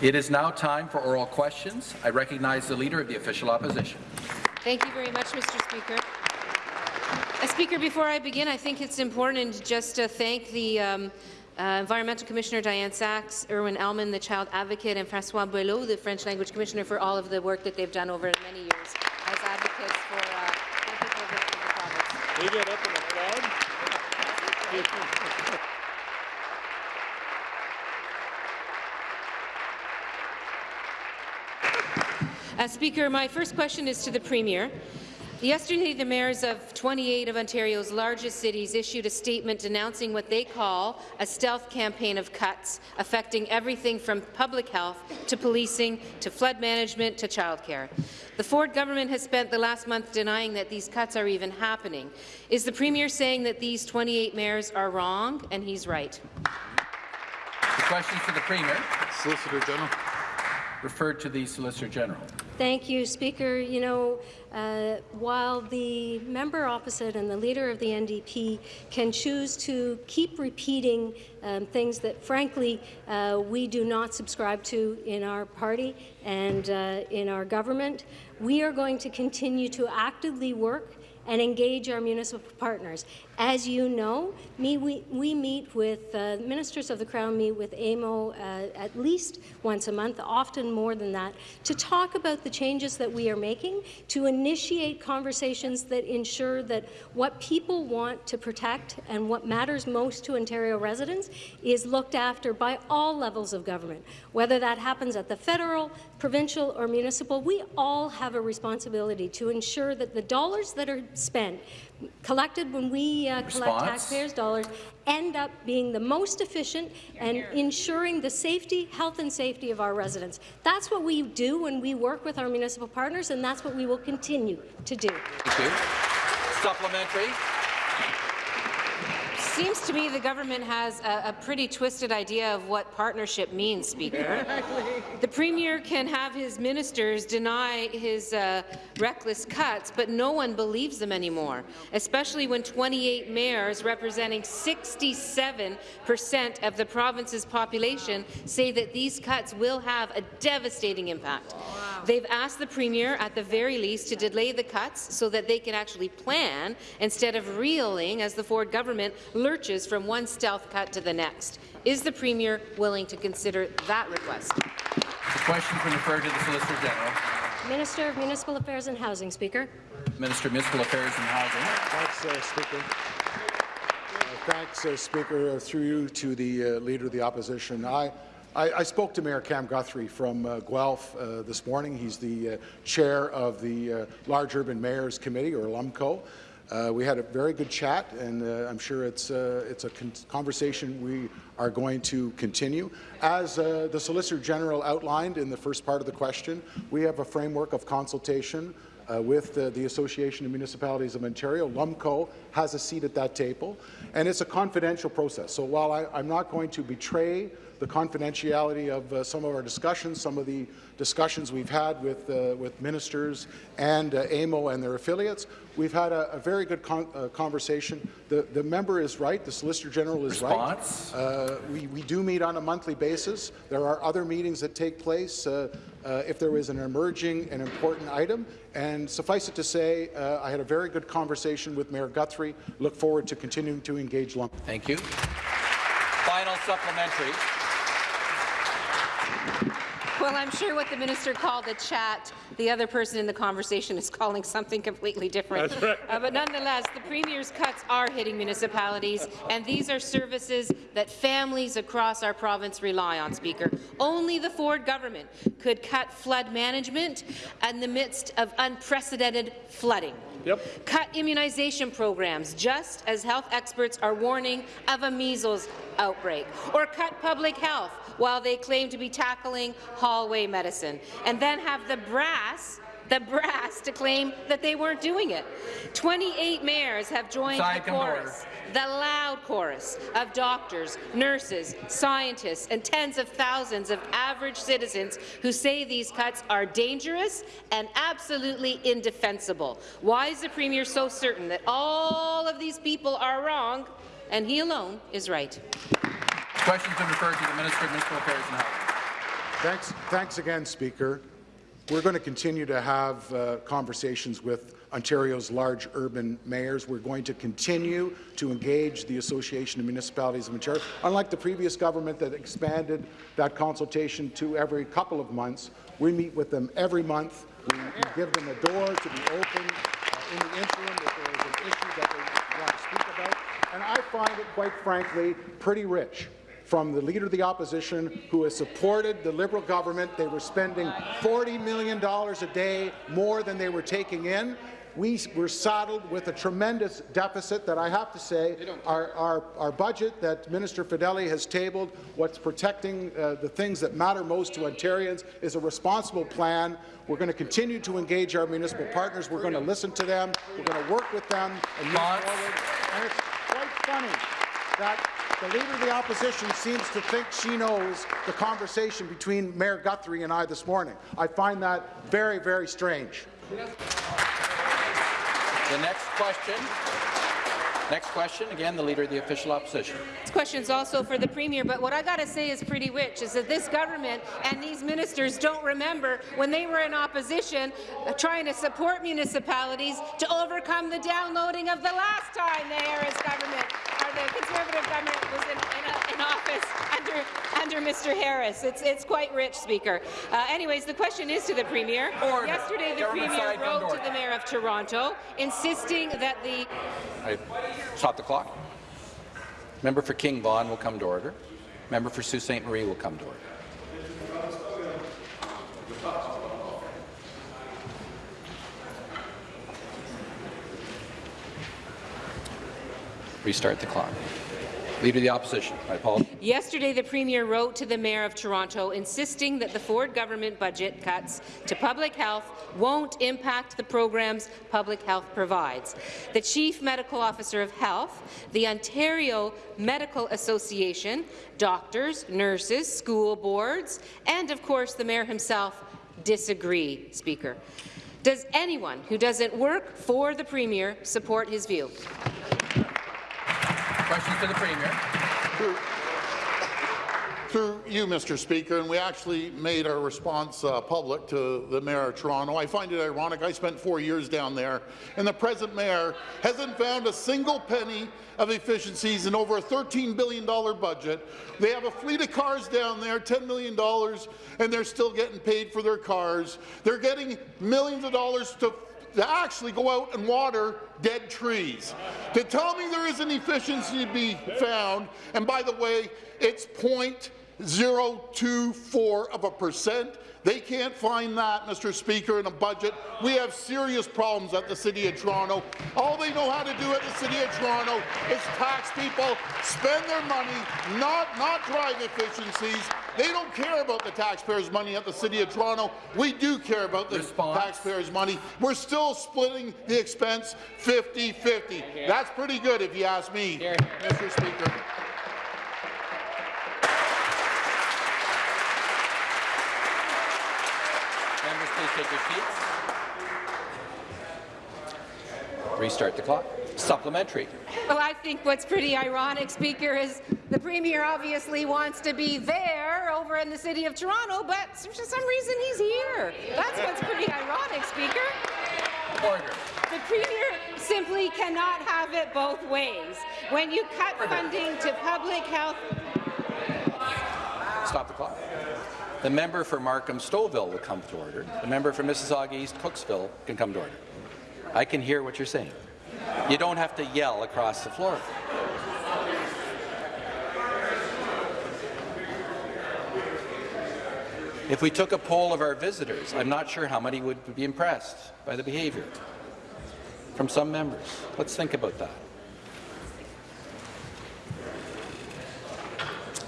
It is now time for oral questions. I recognize the Leader of the Official Opposition. Thank you very much, Mr. Speaker. Uh, Speaker, before I begin, I think it's important just to thank the um, uh, Environmental Commissioner Dianne Saxe, Irwin Elman, the Child Advocate, and Francois Boileau, the French Language Commissioner, for all of the work that they've done over many years as advocates for uh, the people of the province. We get up and applaud. Uh, Uh, Speaker, my first question is to the Premier. Yesterday, the mayors of 28 of Ontario's largest cities issued a statement denouncing what they call a stealth campaign of cuts affecting everything from public health to policing to flood management to childcare. The Ford government has spent the last month denying that these cuts are even happening. Is the Premier saying that these 28 mayors are wrong and he's right? The question to the Premier. Solicitor General. Referred to the Solicitor General. Thank you, Speaker. You know, uh, while the member opposite and the leader of the NDP can choose to keep repeating um, things that, frankly, uh, we do not subscribe to in our party and uh, in our government, we are going to continue to actively work and engage our municipal partners. As you know, me, we, we meet with uh, ministers of the Crown, meet with AMO uh, at least once a month, often more than that, to talk about the changes that we are making, to initiate conversations that ensure that what people want to protect and what matters most to Ontario residents is looked after by all levels of government. Whether that happens at the federal, provincial or municipal, we all have a responsibility to ensure that the dollars that are spent collected when we uh, collect taxpayers' dollars end up being the most efficient and ensuring the safety, health and safety of our residents. That's what we do when we work with our municipal partners, and that's what we will continue to do. Thank you. Supplementary. It seems to me the government has a, a, pretty twisted idea of what partnership means, Speaker. Exactly. the Premier can have his ministers deny his uh, reckless cuts, but no one believes them anymore, especially when 28 mayors representing 67 percent of the province's population say that these cuts will have a devastating impact. Wow. They've asked the Premier, at the very least, to delay the cuts so that they can actually plan instead of reeling as the Ford government lurches from one stealth cut to the next. Is the Premier willing to consider that request? The question can referred to the Solicitor General. Minister of Municipal Affairs and Housing, Speaker. Minister of Municipal Affairs and Housing. Thanks, uh, Speaker. Uh, thanks, uh, Speaker. Uh, through you to the uh, Leader of the Opposition. I, I, I, spoke to Mayor Cam Guthrie from uh, Guelph uh, this morning. He's the uh, chair of the uh, Large Urban Mayors Committee, or LUMCO. Uh, we had a very good chat, and uh, I'm sure it's, it's a con conversation we are going to continue. As the Solicitor General outlined in the first part of the question, we have a framework of consultation uh, with the Association of Municipalities of Ontario. LUMCO has a seat at that table, and it's a confidential process. So while I, I'm not going to betray the confidentiality of uh, some of our discussions, some of the discussions we've had with, uh, with ministers and uh, AMO and their affiliates. We've had a, a very good con uh, conversation. The, the member is right. The Solicitor General is Response? right. Uh, we, we do meet on a monthly basis. There are other meetings that take place uh, if there is an emerging and important item. And suffice it to say, I had a very good conversation with Mayor Guthrie. Look forward to continuing to engage Lump. Thank you. Final supplementary. Well, I'm sure what the minister called a chat, the other person in the conversation is calling something completely different. That's right. Uh, but nonetheless, the Premier's cuts are hitting municipalities, and these are services that families across our province rely on, Speaker. Only the Ford government could cut flood management in the midst of unprecedented flooding. Yep. Cut immunization programs, just as health experts are warning of a measles outbreak. Or cut public health while they claim to be tackling hallway medicine. And then have the brass the brass to claim that they weren't doing it. 28 mayors have joined Side the chorus, the loud chorus of doctors, nurses, scientists, and tens of thousands of average citizens who say these cuts are dangerous and absolutely indefensible. Why is the Premier so certain that all of these people are wrong and he alone is right? Questions been referred to the Minister of Municipal Affairs and Housing. Thanks, thanks again, Speaker. We're going to continue to have uh, conversations with Ontario's large urban mayors. We're going to continue to engage the Association of Municipalities of Ontario. Unlike the previous government that expanded that consultation to every couple of months, we meet with them every month. We, we give them a door to be open uh, in the interim if there is an issue that they want to speak about. And I find it, quite frankly, pretty rich from the Leader of the Opposition, who has supported the Liberal government. They were spending $40 million a day more than they were taking in. We were saddled with a tremendous deficit that I have to say our, our, our budget that Minister Fedeli has tabled, what's protecting uh, the things that matter most to Ontarians, is a responsible plan. We're going to continue to engage our municipal partners. We're going to listen to them. We're going to work with them and move forward. And it's quite funny that the Leader of the Opposition seems to think she knows the conversation between Mayor Guthrie and I this morning. I find that very, very strange. The next question. Next question, again, the Leader of the Official Opposition. This question is also for the Premier, but what I got to say is pretty rich, is that this government and these ministers don't remember when they were in opposition uh, trying to support municipalities to overcome the downloading of the last time the Harris government, or the Conservative government was in, in, a, in office under, under Mr. Harris. It's, it's quite rich, Speaker. Uh, anyways, the question is to the Premier. Order. Yesterday, the Government Premier side, come to wrote to the Mayor of Toronto insisting that the I stop the clock. Member for King Vaughan will come to order. Member for Sault Ste. Marie will come to order. Restart the clock. Leader of the Opposition. Apologize. Yesterday, the Premier wrote to the Mayor of Toronto insisting that the Ford government budget cuts to public health won't impact the programs public health provides. The Chief Medical Officer of Health, the Ontario Medical Association, doctors, nurses, school boards, and of course the Mayor himself disagree, Speaker. Does anyone who doesn't work for the Premier support his view? Questions to the Premier. Through you, Mr. Speaker, and we actually made our response uh, public to the Mayor of Toronto. I find it ironic. I spent four years down there, and the present mayor hasn't found a single penny of efficiencies in over a $13 billion budget. They have a fleet of cars down there, $10 million, and they're still getting paid for their cars. They're getting millions of dollars to to actually go out and water dead trees. To tell me there is an efficiency to be found, and by the way, it's 0.024 of a percent. They can't find that, Mr. Speaker, in a budget. We have serious problems at the City of Toronto. All they know how to do at the City of Toronto is tax people, spend their money, not, not drive efficiencies. They don't care about the taxpayers' money at the City of Toronto. We do care about the Response. taxpayers' money. We're still splitting the expense 50-50. That's pretty good if you ask me, Mr. Speaker. Members, please take your seats. Restart the clock. Supplementary. Well, I think what's pretty ironic, Speaker, is the Premier obviously wants to be there over in the City of Toronto, but for some reason he's here. That's what's pretty ironic, Speaker. Order. The Premier simply cannot have it both ways. When you cut funding to public health Stop the clock. The member for Markham Stouffville will come to order. The member for Mississauga East Cooksville can come to order. I can hear what you're saying. You don't have to yell across the floor. If we took a poll of our visitors, I'm not sure how many would be impressed by the behaviour from some members. Let's think about that.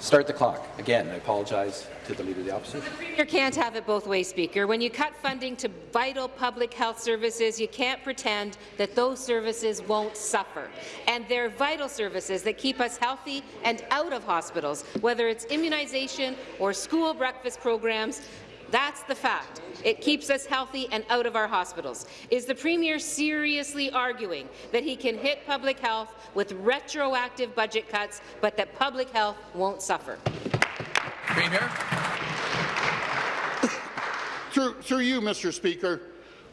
Start the clock. Again, I apologize to the Leader of the Opposition. You can't have it both ways, Speaker. When you cut funding to vital public health services, you can't pretend that those services won't suffer. And they're vital services that keep us healthy and out of hospitals, whether it's immunization or school breakfast programs. That's the fact. It keeps us healthy and out of our hospitals. Is the Premier seriously arguing that he can hit public health with retroactive budget cuts, but that public health won't suffer? Premier. through, through you, Mr. Speaker,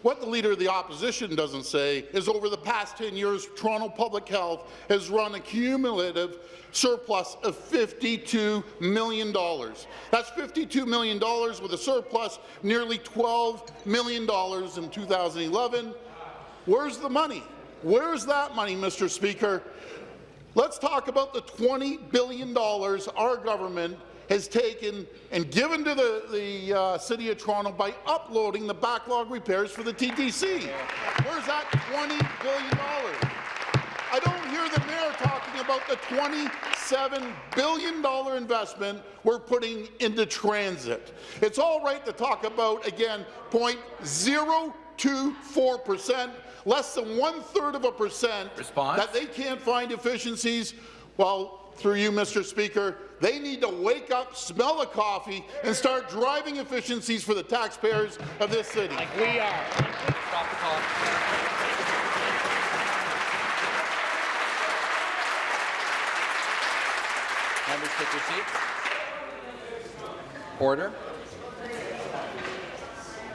what the Leader of the Opposition doesn't say is over the past 10 years, Toronto Public Health has run a cumulative surplus of $52 million. That's $52 million with a surplus nearly $12 million in 2011. Where's the money? Where's that money, Mr. Speaker? Let's talk about the $20 billion our government has taken and given to the, the uh, City of Toronto by uploading the backlog repairs for the TTC. Where's that $20 billion? I don't hear the mayor talking about the $27 billion investment we're putting into transit. It's all right to talk about, again, 0.024 percent, less than one-third of a percent Response? that they can't find efficiencies. Well, through you, Mr. Speaker, they need to wake up, smell the coffee, and start driving efficiencies for the taxpayers of this city. Like We are. Stop the clock. Members take your seats. Order.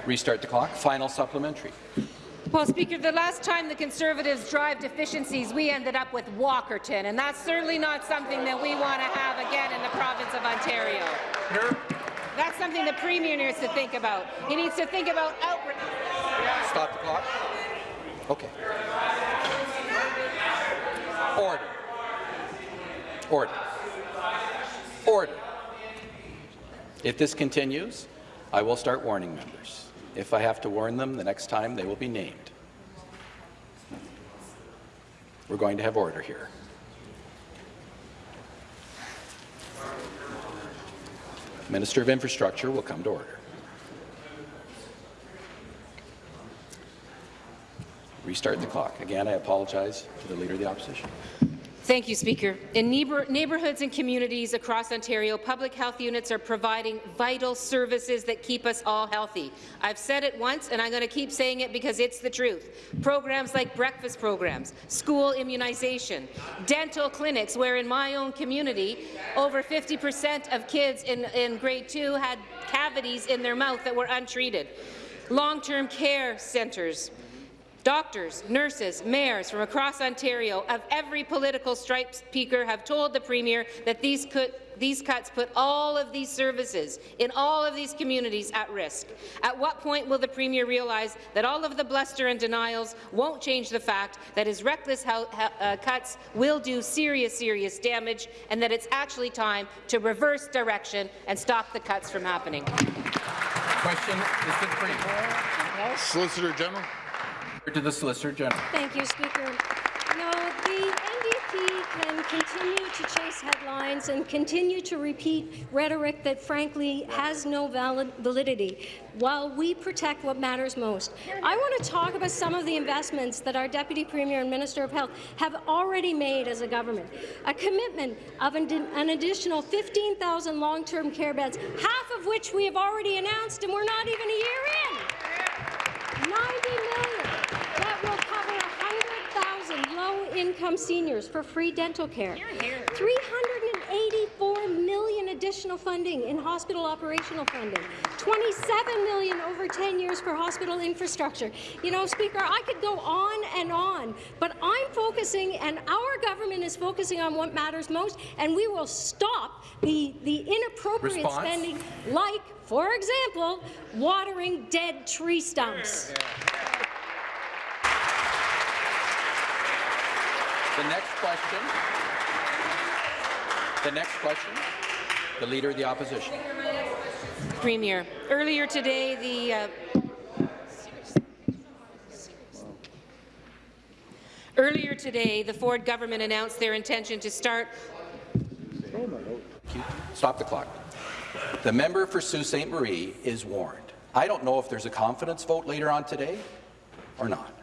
Restart the clock. Final supplementary. Well, Speaker, the last time the Conservatives drove efficiencies, we ended up with Walkerton, and that's certainly not something that we want to have again in the province of Ontario. That's something the Premier needs to think about. He needs to think about outreach. Stop the clock. Okay. Order. Order. Order. If this continues, I will start warning members. If I have to warn them, the next time they will be named. We're going to have order here. Minister of Infrastructure will come to order. Restart the clock. Again, I apologize to the Leader of the Opposition. Thank you, Speaker. In neighbourhoods and communities across Ontario, public health units are providing vital services that keep us all healthy. I've said it once, and I'm going to keep saying it because it's the truth. Programs like breakfast programs, school immunization, dental clinics, where in my own community, over 50 percent of kids in, in grade 2 had cavities in their mouth that were untreated. Long-term care centres, Doctors, nurses, mayors from across Ontario of every political stripe speaker have told the Premier that these, could, these cuts put all of these services in all of these communities at risk. At what point will the Premier realize that all of the bluster and denials won't change the fact that his reckless uh, cuts will do serious, serious damage and that it's actually time to reverse direction and stop the cuts from happening? Question is to the Premier. Solicitor General. To the Solicitor General. Thank you, Speaker. No, the NDP can continue to chase headlines and continue to repeat rhetoric that, frankly, has no valid validity while we protect what matters most. I want to talk about some of the investments that our Deputy Premier and Minister of Health have already made as a government. A commitment of an, additional 15,000 long-term care beds, half of which we have already announced, and we're not even a year in. 90 million that will cover 100,000 low-income seniors for free dental care. 384 million additional funding in hospital operational funding. 27 million over 10 years for hospital infrastructure. You know, Speaker, I could go on and on, but I'm focusing, and our government is focusing on what matters most, and we will stop the, the inappropriate Response? spending, like, for example, watering dead tree stumps. The next question. The next question. The Leader of the Opposition. Premier, earlier today, the uh, Earlier today, the Ford government announced their intention to start Stop the clock. The member for Sault Ste. Marie is warned. I don't know if there's a confidence vote later on today or not.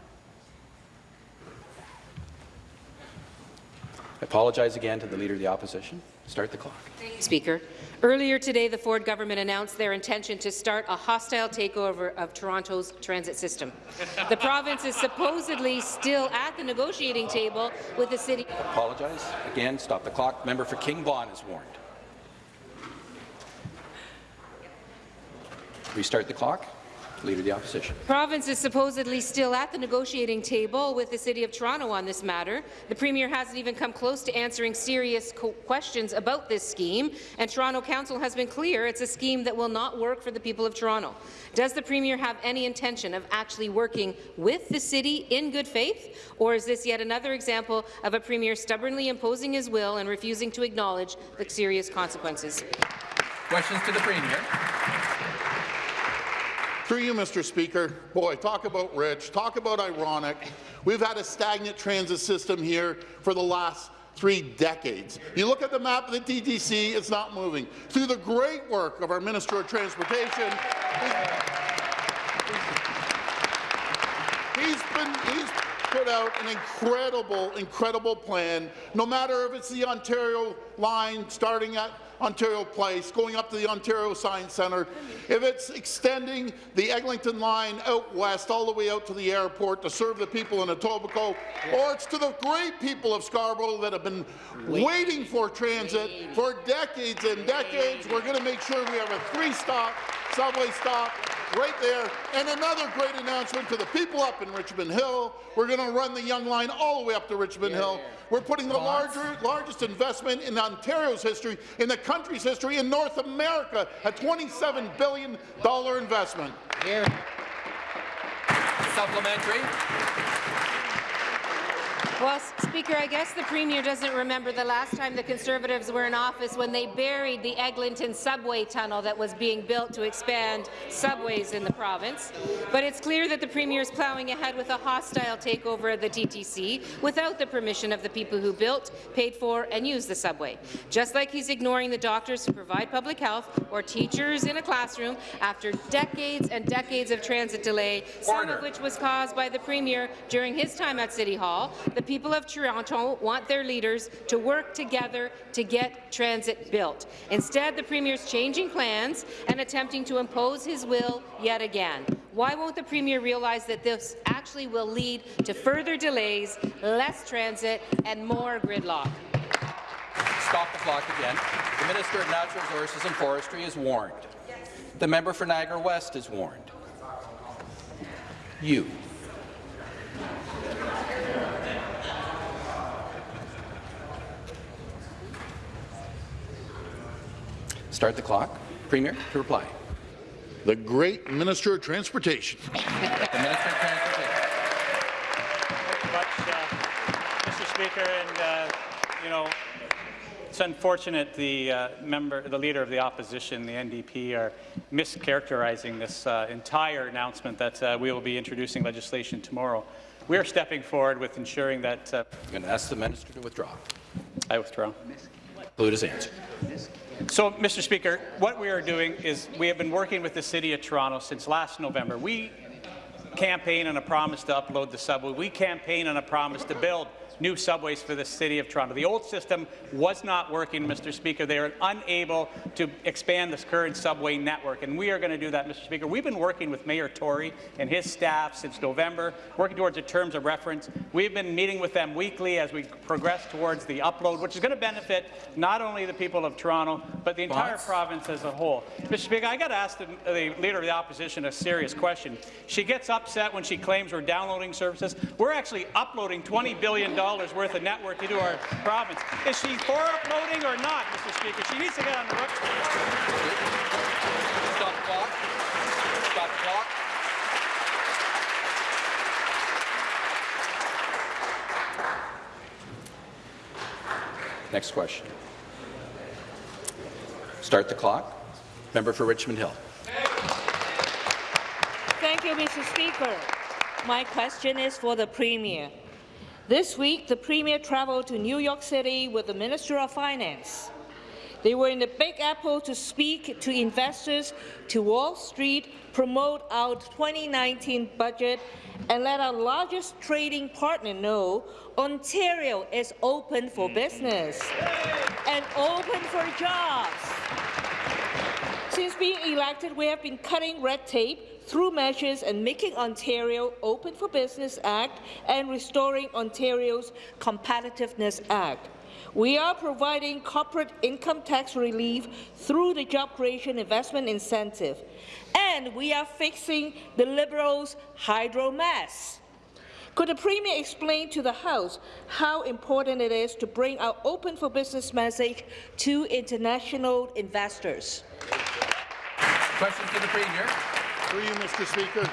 I apologize again to the Leader of the Opposition. Start the clock. Speaker. Earlier today, the Ford government announced their intention to start a hostile takeover of Toronto's transit system. The province is supposedly still at the negotiating table with the city. I Apologize. Again, stop the clock. Member for King Vaughan is warned. Restart the clock. Leader of the Opposition. The province is supposedly still at the negotiating table with the City of Toronto on this matter. The Premier hasn't even come close to answering serious questions about this scheme, and Toronto Council has been clear it's a scheme that will not work for the people of Toronto. Does the Premier have any intention of actually working with the City in good faith, or is this yet another example of a Premier stubbornly imposing his will and refusing to acknowledge the serious consequences? Questions to the Premier. Through you, Mr. Speaker, boy, talk about rich, talk about ironic. We've had a stagnant transit system here for the last three decades. You look at the map of the TTC, it's not moving. Through the great work of our Minister of Transportation, he's been he's put out an incredible, incredible plan. No matter if it's the Ontario line starting at Ontario Place, going up to the Ontario Science Centre, if it's extending the Eglinton line out west all the way out to the airport to serve the people in Etobicoke, or it's to the great people of Scarborough that have been waiting for transit for decades and decades, we're going to make sure we have a three-stop subway stop right there. And another great announcement to the people up in Richmond Hill. We're going to run the Yonge Line all the way up to Richmond yeah, Hill. Yeah. We're putting the larger, largest investment in Ontario's history, in the country's history, in North America, a $27 billion investment. Here. Supplementary. Well, Speaker, I guess the Premier doesn't remember the last time the Conservatives were in office when they buried the Eglinton subway tunnel that was being built to expand subways in the province. But it's clear that the Premier is ploughing ahead with a hostile takeover of the TTC without the permission of the people who built, paid for and used the subway. Just like he's ignoring the doctors who provide public health or teachers in a classroom after decades and decades of transit delay, some of which was caused by the Premier during his time at City Hall. The people of Toronto want their leaders to work together to get transit built. Instead, the Premier is changing plans and attempting to impose his will yet again. Why won't the Premier realize that this actually will lead to further delays, less transit, and more gridlock? Stop the clock again. The Minister of Natural Resources and Forestry is warned. The member for Niagara West is warned. You Start the clock. Premier, to reply. The great Minister of Transportation. the Minister of Transportation. Thank you much, uh, Mr. Speaker. And, uh, you know, it's unfortunate the uh, member, the leader of the opposition, the NDP, are mischaracterizing this uh, entire announcement that uh, we will be introducing legislation tomorrow. We are stepping forward with ensuring that. Uh, I'm going to ask the minister to withdraw. I withdraw. Include his answer. So, Mr. Speaker, what we are doing is we have been working with the City of Toronto since last November. We campaign on a promise to upload the subway. We campaign on a promise to build new subways for the City of Toronto. The old system was not working, Mr. Speaker. They are unable to expand this current subway network, and we are going to do that, Mr. Speaker. We've been working with Mayor Tory and his staff since November, working towards the terms of reference. We've been meeting with them weekly as we progress towards the upload, which is going to benefit not only the people of Toronto, but the entire province as a whole. Mr. Speaker, I got to ask the, the Leader of the Opposition a serious question. She gets upset when she claims we're downloading services. We're actually uploading $20 billion worth of network into our province. Is she for uploading or not, Mr. Speaker? She needs to get on the record. Stop the clock. Stop the clock. Next question. Start the clock. Member for Richmond Hill. Thank you, Mr. Speaker. My question is for the Premier. This week, the Premier travelled to New York City with the Minister of Finance. They were in the Big Apple to speak to investors, to Wall Street, promote our 2019 budget, and let our largest trading partner know Ontario is open for business and open for jobs. Since being elected, we have been cutting red tape, through measures and making Ontario Open for Business Act and restoring Ontario's Competitiveness Act. We are providing corporate income tax relief through the Job Creation Investment Incentive. And we are fixing the Liberals' hydro mess. Could the Premier explain to the House how important it is to bring our open for business message to international investors? Questions to the Premier. Through you, Mr. Speaker.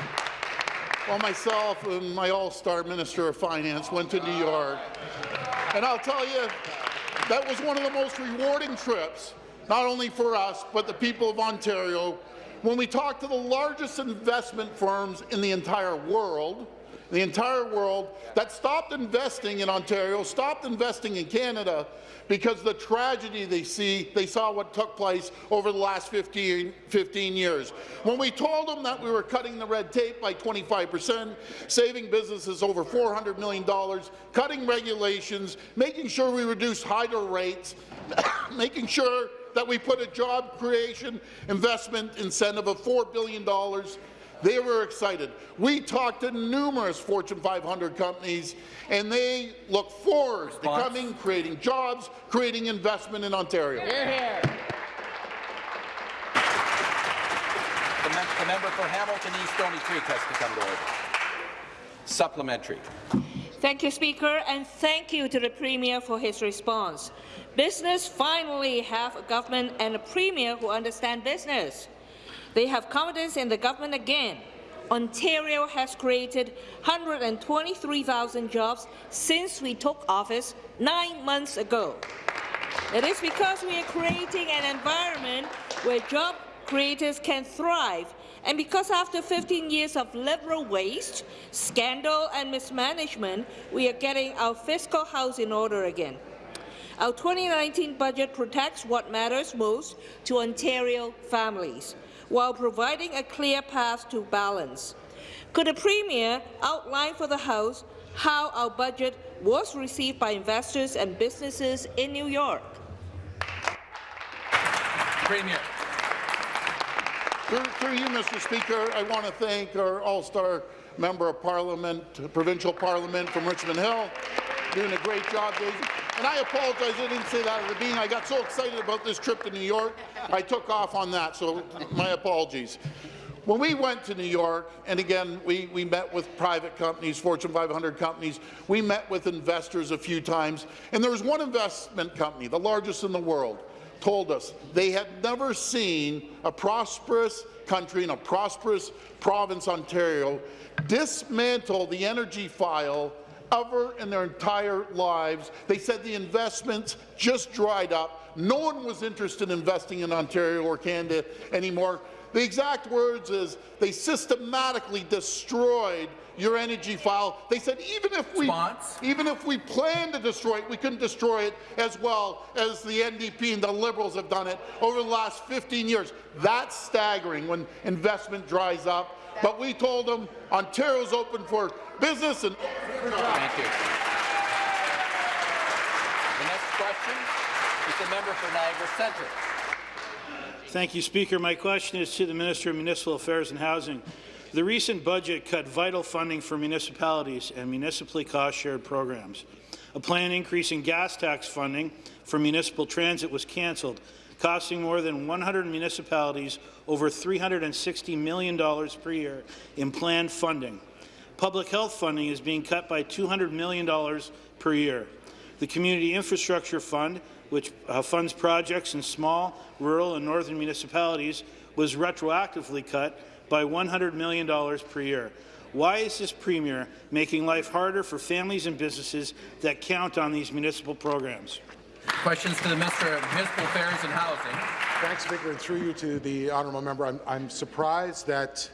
Well, myself and my all-star Minister of Finance went to New York, and I'll tell you, that was one of the most rewarding trips, not only for us, but the people of Ontario, when we talked to the largest investment firms in the entire world, the entire world, that stopped investing in Ontario, stopped investing in Canada, because the tragedy they see, they saw what took place over the last 15, 15 years. When we told them that we were cutting the red tape by 25 percent, saving businesses over $400 million, cutting regulations, making sure we reduce hydro rates, making sure that we put a job creation investment incentive of $4 billion they were excited. We talked to numerous Fortune 500 companies, and they look forward Response. to coming, creating jobs, creating investment in Ontario. The, mem the member for Hamilton East Stony Creek has to come to order. Supplementary. Thank you, Speaker, and thank you to the Premier for his response. Business finally have a government and a Premier who understand business. They have confidence in the government again. Ontario has created 123,000 jobs since we took office nine months ago. It is because we are creating an environment where job creators can thrive, and because after 15 years of liberal waste, scandal and mismanagement, we are getting our fiscal house in order again. Our 2019 budget protects what matters most to Ontario families while providing a clear path to balance. Could the Premier outline for the House how our budget was received by investors and businesses in New York? Premier. Through, through you, Mr. Speaker, I want to thank our all-star member of Parliament, provincial Parliament from Richmond Hill, doing a great job, Daisy. And I apologize, I didn't say that at the beginning. I got so excited about this trip to New York, I took off on that, so my apologies. When we went to New York, and again, we, we met with private companies, Fortune 500 companies, we met with investors a few times, and there was one investment company, the largest in the world, told us they had never seen a prosperous country in a prosperous province, Ontario, dismantle the energy file ever in their entire lives. They said the investments just dried up. No one was interested in investing in Ontario or Canada anymore. The exact words is they systematically destroyed your energy file. They said even if we Response. even if we planned to destroy it, we couldn't destroy it as well as the NDP and the Liberals have done it over the last 15 years. That's staggering when investment dries up. But we told them Ontario's open for business and Thank you. The next question is the member for Niagara Centre. Thank you, Speaker. My question is to the Minister of Municipal Affairs and Housing. The recent budget cut vital funding for municipalities and municipally cost-shared programs. A planned increase in gas tax funding for municipal transit was cancelled, costing more than 100 municipalities over $360 million per year in planned funding. Public health funding is being cut by $200 million per year. The Community Infrastructure Fund, which uh, funds projects in small, rural and northern municipalities, was retroactively cut by $100 million per year. Why is this Premier making life harder for families and businesses that count on these municipal programs? Questions to the Minister of Municipal Affairs and Housing. Thanks, Speaker, and through you to the honourable member. I'm, I'm surprised that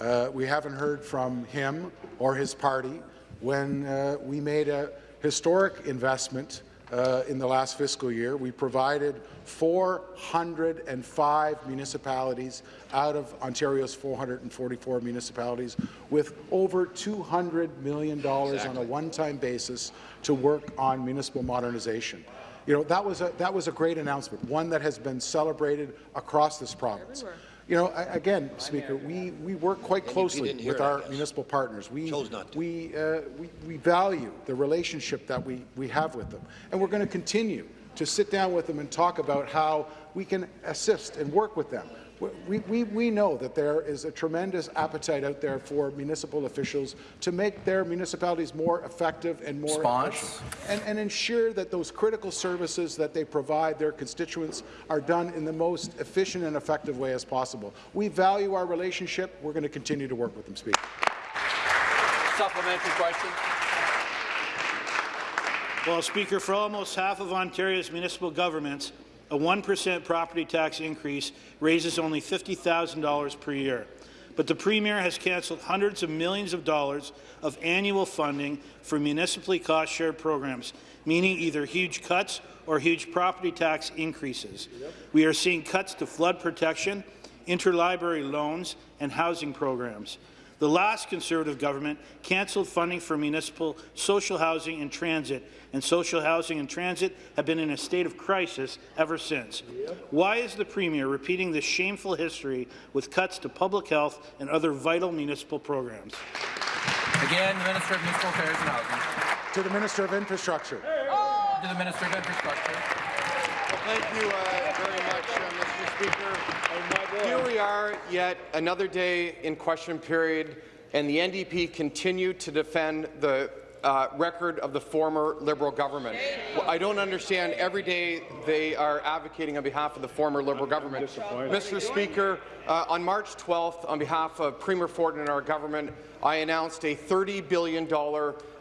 uh, we haven't heard from him or his party when uh, we made a historic investment uh, in the last fiscal year. We provided 405 municipalities out of Ontario's 444 municipalities with over $200 million on a one-time basis to work on municipal modernization. You know, that was, a, that was a great announcement, one that has been celebrated across this province. You know, I- again, Speaker, we, we work quite closely with it, our municipal partners. We, Chose not to. We, uh, we, we value the relationship that we, we have with them, and we're going to continue to sit down with them and talk about how we can assist and work with them. We, we, we know that there is a tremendous appetite out there for municipal officials to make their municipalities more effective and more Response. efficient and, and ensure that those critical services that they provide their constituents are done in the most efficient and effective way as possible. We value our relationship. We're going to continue to work with them, Speaker. Supplementary question. Well, Speaker, for almost half of Ontario's municipal governments, a 1% property tax increase raises only $50,000 per year. But the Premier has cancelled hundreds of millions of dollars of annual funding for municipally cost-shared programs, meaning either huge cuts or huge property tax increases. We are seeing cuts to flood protection, interlibrary loans, and housing programs. The last Conservative government cancelled funding for municipal social housing and transit, and social housing and transit have been in a state of crisis ever since. Why is the Premier repeating this shameful history with cuts to public health and other vital municipal programs? Again, the Minister of Municipal Affairs and Housing. To the Minister of Infrastructure. To the Minister of Infrastructure. Thank you uh, very much, uh, Mr. Speaker. Here we are, yet another day in question period, and the NDP continue to defend the uh, record of the former Liberal government. Well, I don't understand. Every day they are advocating on behalf of the former Liberal government. Mr. Speaker, uh, on March 12th, on behalf of Premier Ford and our government, I announced a $30 billion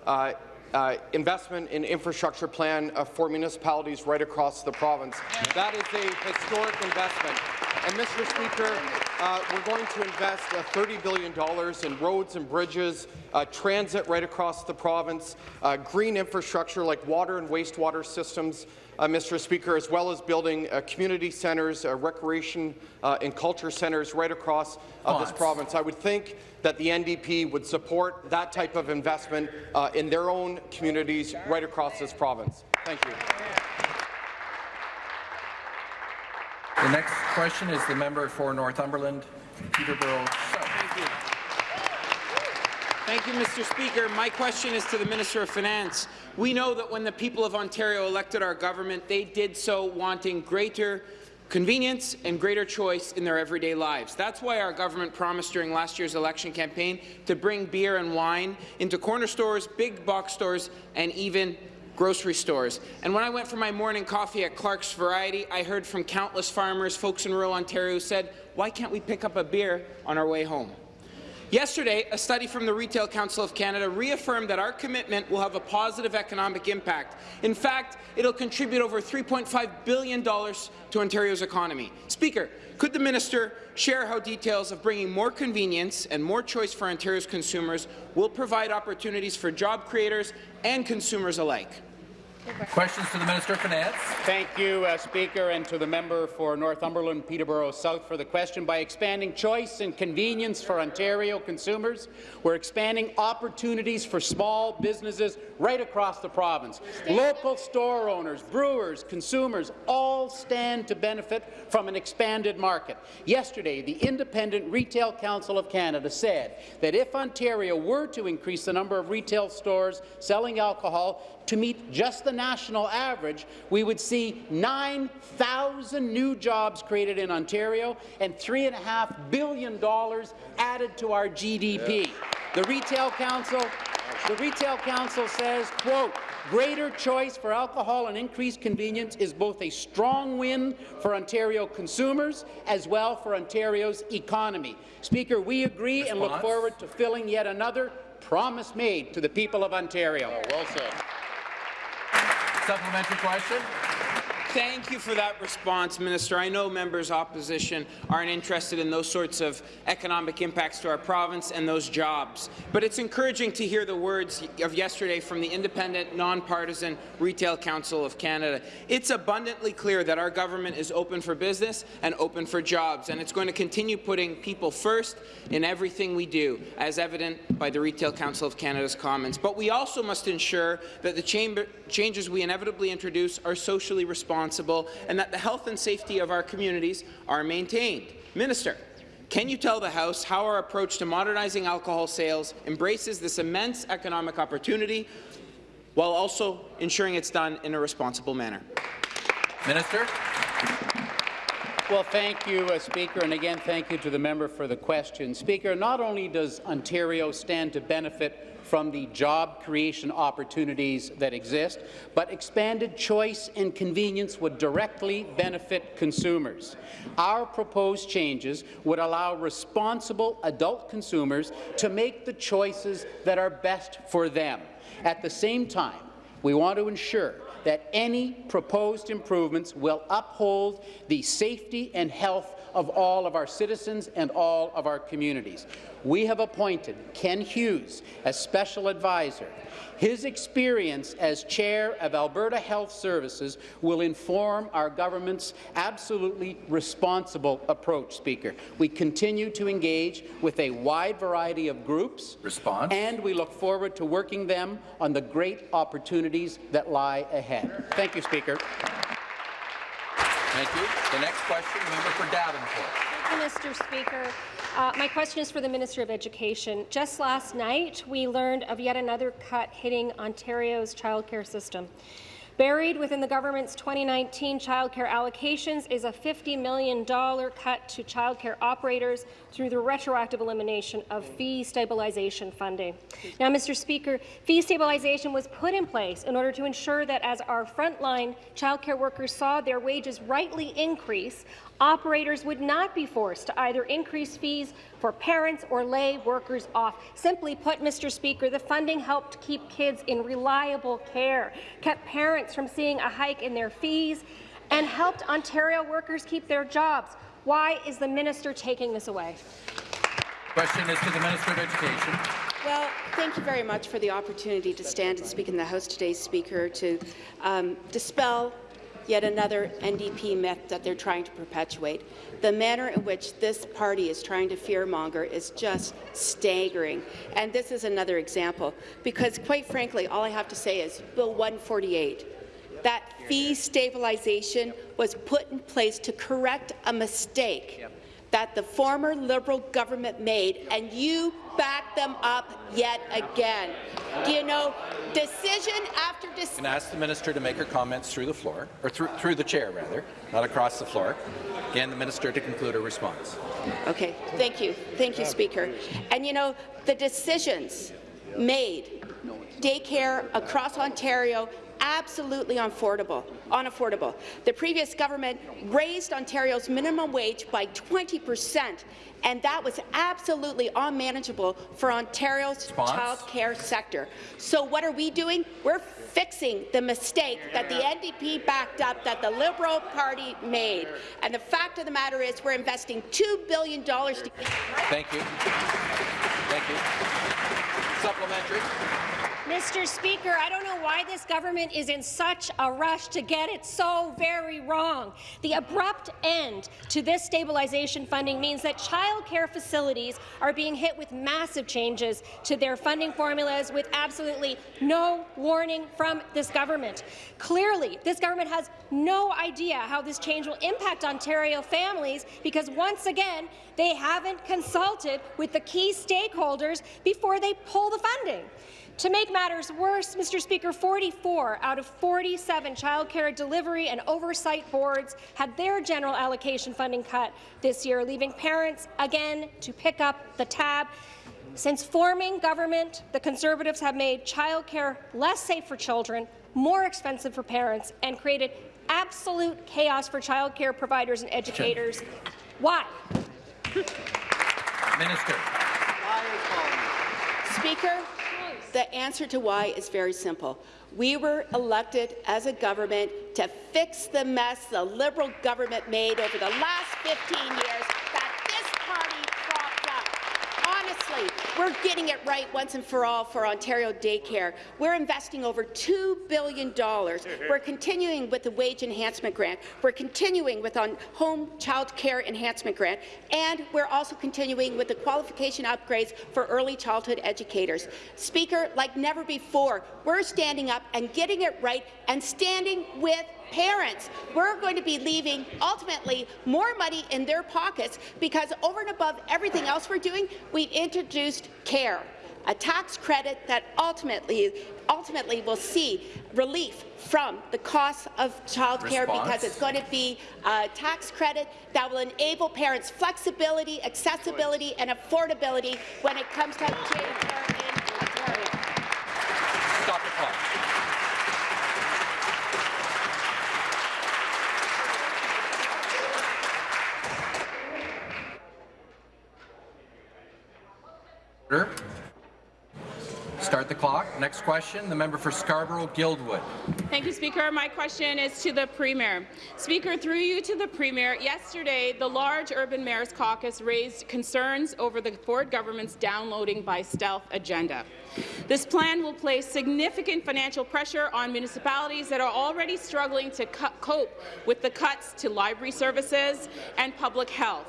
uh, uh, investment in infrastructure plan uh, for municipalities right across the province. That is a historic investment. And, Mr. Speaker, uh, we're going to invest uh, $30 billion in roads and bridges, uh, transit right across the province, uh, green infrastructure like water and wastewater systems, uh, Mr. Speaker, as well as building uh, community centres, uh, recreation uh, and culture centres right across this province. I would think that the NDP would support that type of investment uh, in their own communities right across this province. Thank you. The next question is the member for Northumberland, Peterborough South. Thank you. Thank you, Mr. Speaker. My question is to the Minister of Finance. We know that when the people of Ontario elected our government, they did so wanting greater convenience and greater choice in their everyday lives. That's why our government promised during last year's election campaign to bring beer and wine into corner stores, big box stores, and even grocery stores. And when I went for my morning coffee at Clark's Variety, I heard from countless farmers, folks in rural Ontario who said, why can't we pick up a beer on our way home? Yesterday, a study from the Retail Council of Canada reaffirmed that our commitment will have a positive economic impact. In fact, it'll contribute over $3.5 billion to Ontario's economy. Speaker, could the minister share how details of bringing more convenience and more choice for Ontario's consumers will provide opportunities for job creators and consumers alike? Questions to the Minister of Finance. Thank you, uh, Speaker, and to the member for Northumberland, Peterborough South for the question. By expanding choice and convenience for Ontario consumers, we're expanding opportunities for small businesses right across the province. Local store owners, brewers, consumers all stand to benefit from an expanded market. Yesterday, the Independent Retail Council of Canada said that if Ontario were to increase the number of retail stores selling alcohol to meet just the national average, we would see 9,000 new jobs created in Ontario and $3.5 billion added to our GDP. The Retail Council the Retail Council says, quote, greater choice for alcohol and increased convenience is both a strong win for Ontario consumers as well for Ontario's economy. Speaker, we agree and look forward to filling yet another promise made to the people of Ontario. Oh, well said. Supplementary question. Thank you for that response, Minister. I know members opposition aren't interested in those sorts of economic impacts to our province and those jobs. But it's encouraging to hear the words of yesterday from the independent, nonpartisan Retail Council of Canada. It's abundantly clear that our government is open for business and open for jobs, and it's going to continue putting people first in everything we do, as evident by the Retail Council of Canada's comments. But we also must ensure that the changes we inevitably introduce are socially responsible and that the health and safety of our communities are maintained. Minister, Can you tell the House how our approach to modernizing alcohol sales embraces this immense economic opportunity while also ensuring it's done in a responsible manner? Minister. Well, thank you, uh, Speaker, and again, thank you to the member for the question. Speaker, not only does Ontario stand to benefit from the job creation opportunities that exist, but expanded choice and convenience would directly benefit consumers. Our proposed changes would allow responsible adult consumers to make the choices that are best for them. At the same time, we want to ensure that any proposed improvements will uphold the safety and health of all of our citizens and all of our communities. We have appointed Ken Hughes as special advisor. His experience as chair of Alberta Health Services will inform our government's absolutely responsible approach, Speaker. We continue to engage with a wide variety of groups, Response. and we look forward to working them on the great opportunities that lie ahead. Thank you, Speaker. Thank you. The next question, member for Davenport. Thank you, Mr. Speaker. Uh, my question is for the Minister of Education. Just last night, we learned of yet another cut hitting Ontario's childcare system. Buried within the government's 2019 childcare allocations is a $50 million cut to childcare operators through the retroactive elimination of fee stabilization funding. Now, Mr. Speaker, fee stabilization was put in place in order to ensure that as our frontline childcare workers saw their wages rightly increase, operators would not be forced to either increase fees for parents or lay workers off. Simply put, Mr. Speaker, the funding helped keep kids in reliable care, kept parents from seeing a hike in their fees, and helped Ontario workers keep their jobs. Why is the minister taking this away? Question is to the Minister of Education. Well, thank you very much for the opportunity to stand and speak in the House today, Speaker, to um, dispel yet another NDP myth that they're trying to perpetuate. The manner in which this party is trying to fearmonger is just staggering. And this is another example, because quite frankly, all I have to say is Bill 148, that fee stabilization was put in place to correct a mistake that the former Liberal government made, and you back them up yet again. Do you know, decision after decision. Can ask the minister to make her comments through the floor, or through, through the chair, rather, not across the floor. Again, the minister to conclude her response. Okay, thank you. Thank you, Speaker. And you know, the decisions made, daycare across Ontario absolutely unaffordable. unaffordable. The previous government raised Ontario's minimum wage by 20 percent, and that was absolutely unmanageable for Ontario's child care sector. So what are we doing? We're fixing the mistake that the NDP backed up that the Liberal Party made. And the fact of the matter is we're investing $2 billion to— Thank you. Thank you. Supplementary. Mr. Speaker, I don't know why this government is in such a rush to get it so very wrong. The abrupt end to this stabilization funding means that childcare facilities are being hit with massive changes to their funding formulas with absolutely no warning from this government. Clearly, this government has no idea how this change will impact Ontario families because, once again, they haven't consulted with the key stakeholders before they pull the funding. To make matters worse, Mr. Speaker, 44 out of 47 childcare delivery and oversight boards had their general allocation funding cut this year, leaving parents again to pick up the tab. Since forming government, the Conservatives have made childcare less safe for children, more expensive for parents, and created absolute chaos for childcare providers and educators. Why? Minister. Speaker, the answer to why is very simple. We were elected as a government to fix the mess the Liberal government made over the last 15 years We're getting it right once and for all for Ontario daycare. We're investing over $2 billion. We're continuing with the wage enhancement grant. We're continuing with on home child care enhancement grant. And we're also continuing with the qualification upgrades for early childhood educators. Speaker, like never before, we're standing up and getting it right and standing with parents, we're going to be leaving ultimately more money in their pockets because over and above everything else we're doing, we've introduced care a tax credit that ultimately ultimately will see relief from the cost of childcare because it's going to be a tax credit that will enable parents flexibility, accessibility and affordability when it comes to childcare in Ontario. Stop the clock. Order. Start the clock. Question, the member for Scarborough-Guildwood. Thank you, Speaker. My question is to the Premier. Speaker, through you to the Premier, yesterday the large Urban Mayors Caucus raised concerns over the Ford government's downloading by stealth agenda. This plan will place significant financial pressure on municipalities that are already struggling to cope with the cuts to library services and public health.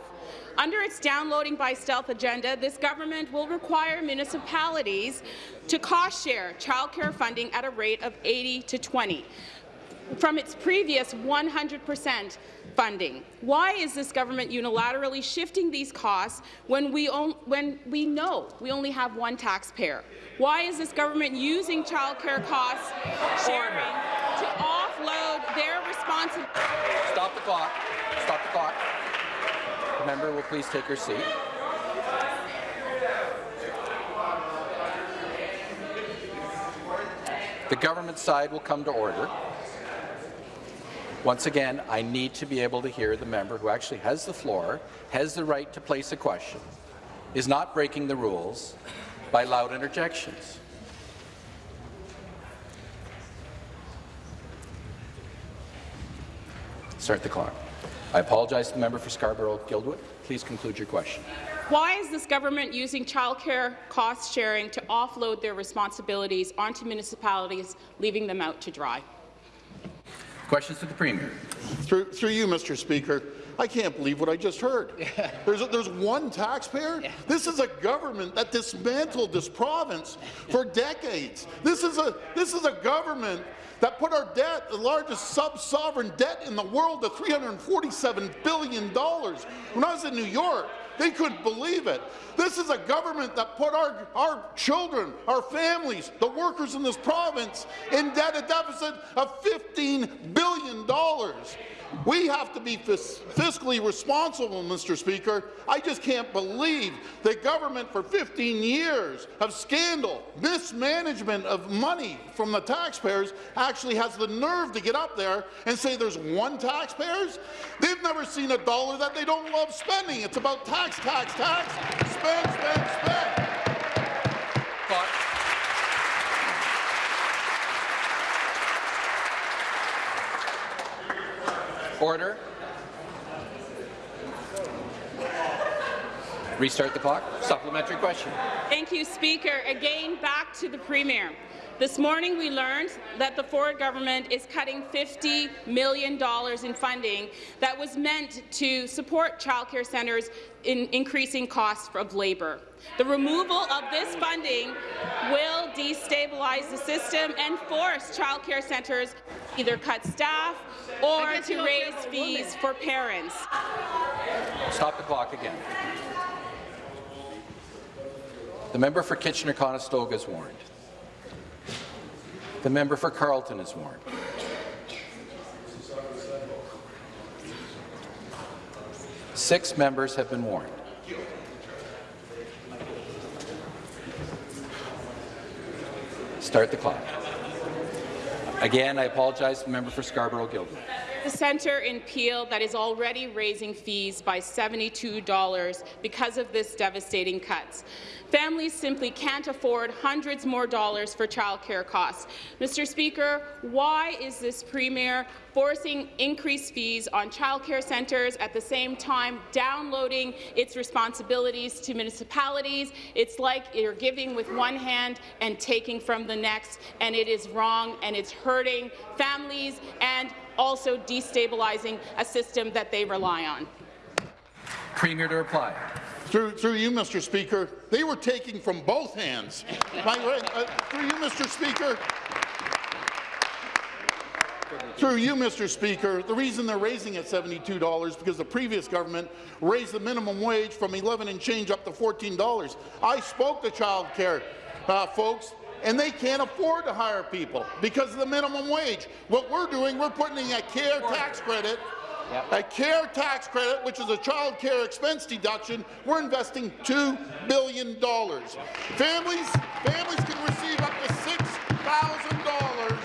Under its downloading by stealth agenda, this government will require municipalities to cost-share childcare funding at a rate of 80 to 20 from its previous 100 percent funding. Why is this government unilaterally shifting these costs when we, when we know we only have one taxpayer? Why is this government using childcare costs sharing to offload their responsibility? Stop the clock. Stop the clock. Member will please take her seat. The government side will come to order. Once again, I need to be able to hear the member who actually has the floor, has the right to place a question, is not breaking the rules by loud interjections. Start the clock. I apologize to the member for Scarborough-Guildwood. Please conclude your question. Why is this government using childcare cost sharing to offload their responsibilities onto municipalities, leaving them out to dry? Questions to the Premier. Through, through you, Mr. Speaker, I can't believe what I just heard. Yeah. There's, a, there's one taxpayer? Yeah. This is a government that dismantled this province for decades. This is a, this is a government that put our debt, the largest sub-sovereign debt in the world, to $347 billion. When I was in New York, they couldn't believe it. This is a government that put our, our children, our families, the workers in this province in debt, a deficit of $15 billion. We have to be fis fiscally responsible, Mr. Speaker. I just can't believe that government for 15 years of scandal, mismanagement of money from the taxpayers actually has the nerve to get up there and say there's one taxpayers. They've never seen a dollar that they don't love spending. It's about tax, tax, tax, spend, spend, spend. Order. Restart the clock. Supplementary question. Thank you, Speaker. Again, back to the Premier. This morning we learned that the Ford government is cutting $50 million in funding that was meant to support childcare centres in increasing costs of labour. The removal of this funding will destabilize the system and force childcare centres either cut staff or to raise fees for parents. Stop the clock again. The member for Kitchener-Conestoga is warned. The member for Carleton is warned. Six members have been warned. Start the clock. Again, I apologize to the member for Scarborough-Guildwood. The centre in Peel that is already raising fees by $72 because of this devastating cuts. Families simply can't afford hundreds more dollars for childcare costs. Mr. Speaker, why is this Premier forcing increased fees on childcare centres at the same time downloading its responsibilities to municipalities? It's like you're giving with one hand and taking from the next, and it is wrong, and it's hurting families and also destabilizing a system that they rely on. Premier to reply. Through, through you, Mr. Speaker, they were taking from both hands. My, uh, through you, Mr. Speaker, Through you, Mr. Speaker, the reason they're raising it $72 because the previous government raised the minimum wage from 11 and change up to $14. I spoke to child care uh, folks and they can't afford to hire people because of the minimum wage. What we're doing, we're putting in a care tax credit Yep. A care tax credit, which is a child care expense deduction, we're investing $2 billion. Families, families can receive up to $6,000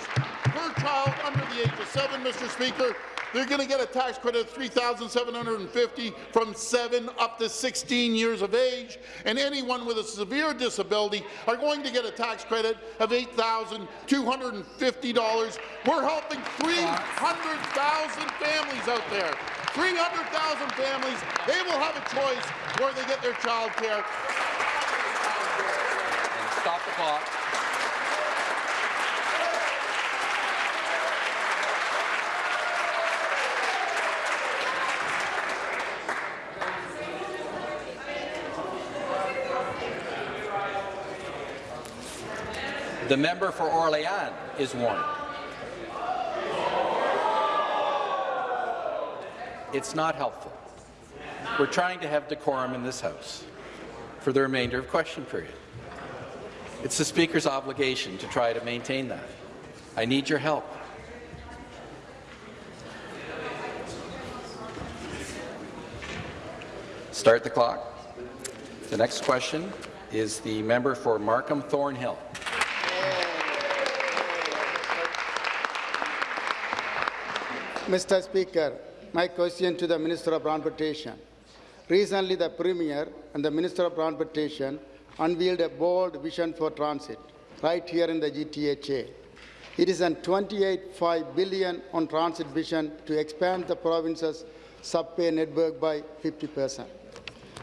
per child under the age of seven, Mr. Speaker. They're going to get a tax credit of 3,750 from 7 up to 16 years of age, and anyone with a severe disability are going to get a tax credit of $8,250. We're helping 300,000 families out there. 300,000 families, they will have a choice where they get their child care. Stop the clock. The member for Orléans is warned. It's not helpful. We're trying to have decorum in this House for the remainder of question period. It's the Speaker's obligation to try to maintain that. I need your help. Start the clock. The next question is the member for Markham Thornhill. Mr. Speaker, my question to the Minister of Transportation. Recently, the Premier and the Minister of Transportation unveiled a bold vision for transit right here in the GTHA. It is a 28.5 billion on transit vision to expand the province's subway network by 50 percent.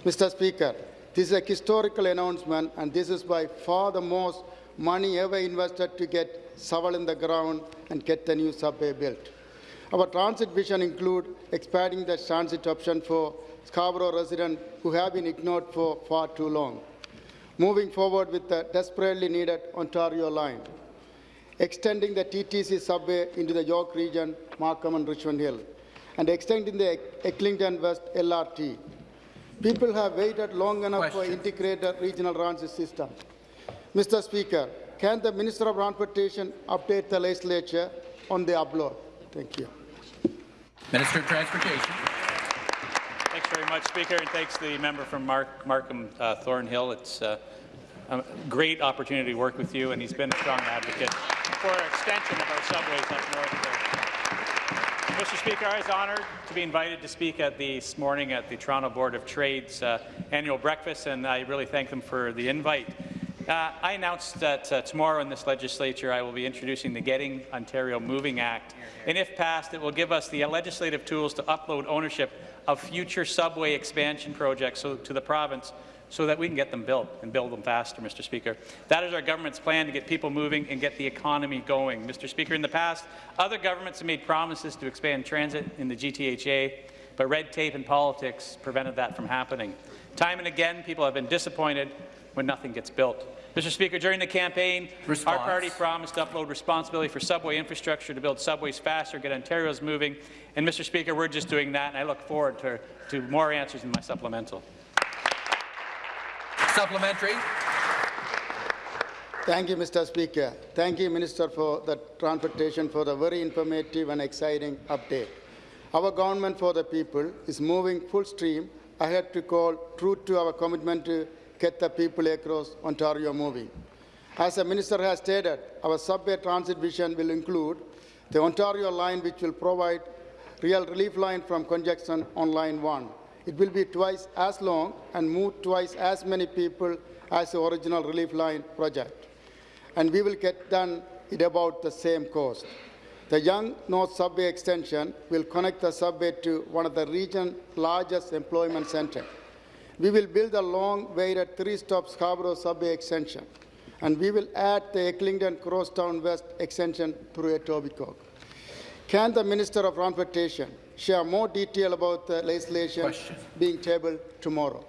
Mr. Speaker, this is a historical announcement, and this is by far the most money ever invested to get shovel in the ground and get the new subway built. Our transit vision include expanding the transit option for Scarborough residents who have been ignored for far too long, moving forward with the desperately needed Ontario line, extending the TTC subway into the York region, Markham and Richmond Hill, and extending the Eglinton West LRT. People have waited long enough Question. for integrated regional transit system. Mr. Speaker, can the Minister of Transportation update the legislature on the upload? Thank you. Minister of Transportation. Thanks very much, Speaker, and thanks to the member from Mark, Markham uh, Thornhill. It's uh, a great opportunity to work with you, and he's been a strong advocate for an extension of our subways up north. There. Mr. Speaker, I was honoured to be invited to speak at this morning at the Toronto Board of Trade's uh, annual breakfast, and I really thank them for the invite. Uh, I announced that uh, tomorrow in this legislature I will be introducing the Getting Ontario Moving Act, and if passed, it will give us the legislative tools to upload ownership of future subway expansion projects so, to the province so that we can get them built and build them faster, Mr. Speaker. That is our government's plan to get people moving and get the economy going. Mr. Speaker, in the past, other governments have made promises to expand transit in the GTHA, but red tape and politics prevented that from happening. Time and again, people have been disappointed when nothing gets built. Mr. Speaker, during the campaign, Response. our party promised to upload responsibility for subway infrastructure to build subways faster, get Ontario's moving. And, Mr. Speaker, we're just doing that, and I look forward to, to more answers in my supplemental. Supplementary. Thank you, Mr. Speaker. Thank you, Minister, for the transportation for the very informative and exciting update. Our government for the people is moving full stream ahead to call true to our commitment to get the people across Ontario moving. As the Minister has stated, our subway transit vision will include the Ontario line, which will provide real relief line from congestion on line 1. It will be twice as long and move twice as many people as the original relief line project. And we will get done at about the same cost. The Yonge North Subway extension will connect the subway to one of the region's largest employment centers. We will build a long-awaited three-stop Scarborough subway extension, and we will add the Eglinton Crosstown West extension through Etobicoke. Can the Minister of Transportation share more detail about the legislation Question. being tabled tomorrow?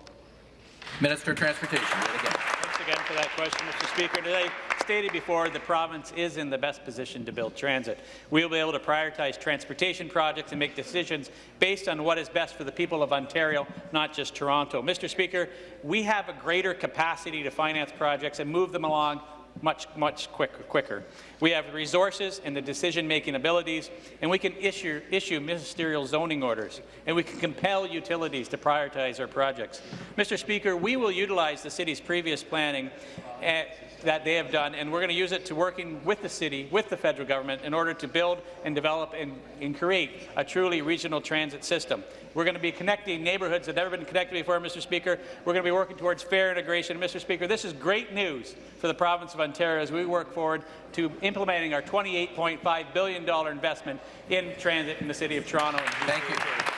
Minister of Transportation, again. Thanks again for that question, Mr. Speaker. Today, stated before, the province is in the best position to build transit. We will be able to prioritize transportation projects and make decisions based on what is best for the people of Ontario, not just Toronto. Mr. Speaker, we have a greater capacity to finance projects and move them along much, much quicker, quicker. We have the resources and the decision-making abilities, and we can issue, issue ministerial zoning orders, and we can compel utilities to prioritize our projects. Mr. Speaker, we will utilize the city's previous planning uh, that they have done, and we're going to use it to working with the city, with the federal government, in order to build and develop and, and create a truly regional transit system. We're going to be connecting neighbourhoods that have never been connected before, Mr. Speaker. We're going to be working towards fair integration. Mr. Speaker, this is great news for the province of Ontario as we work forward to implementing our $28.5 billion investment in transit in the City of Toronto. Thank you.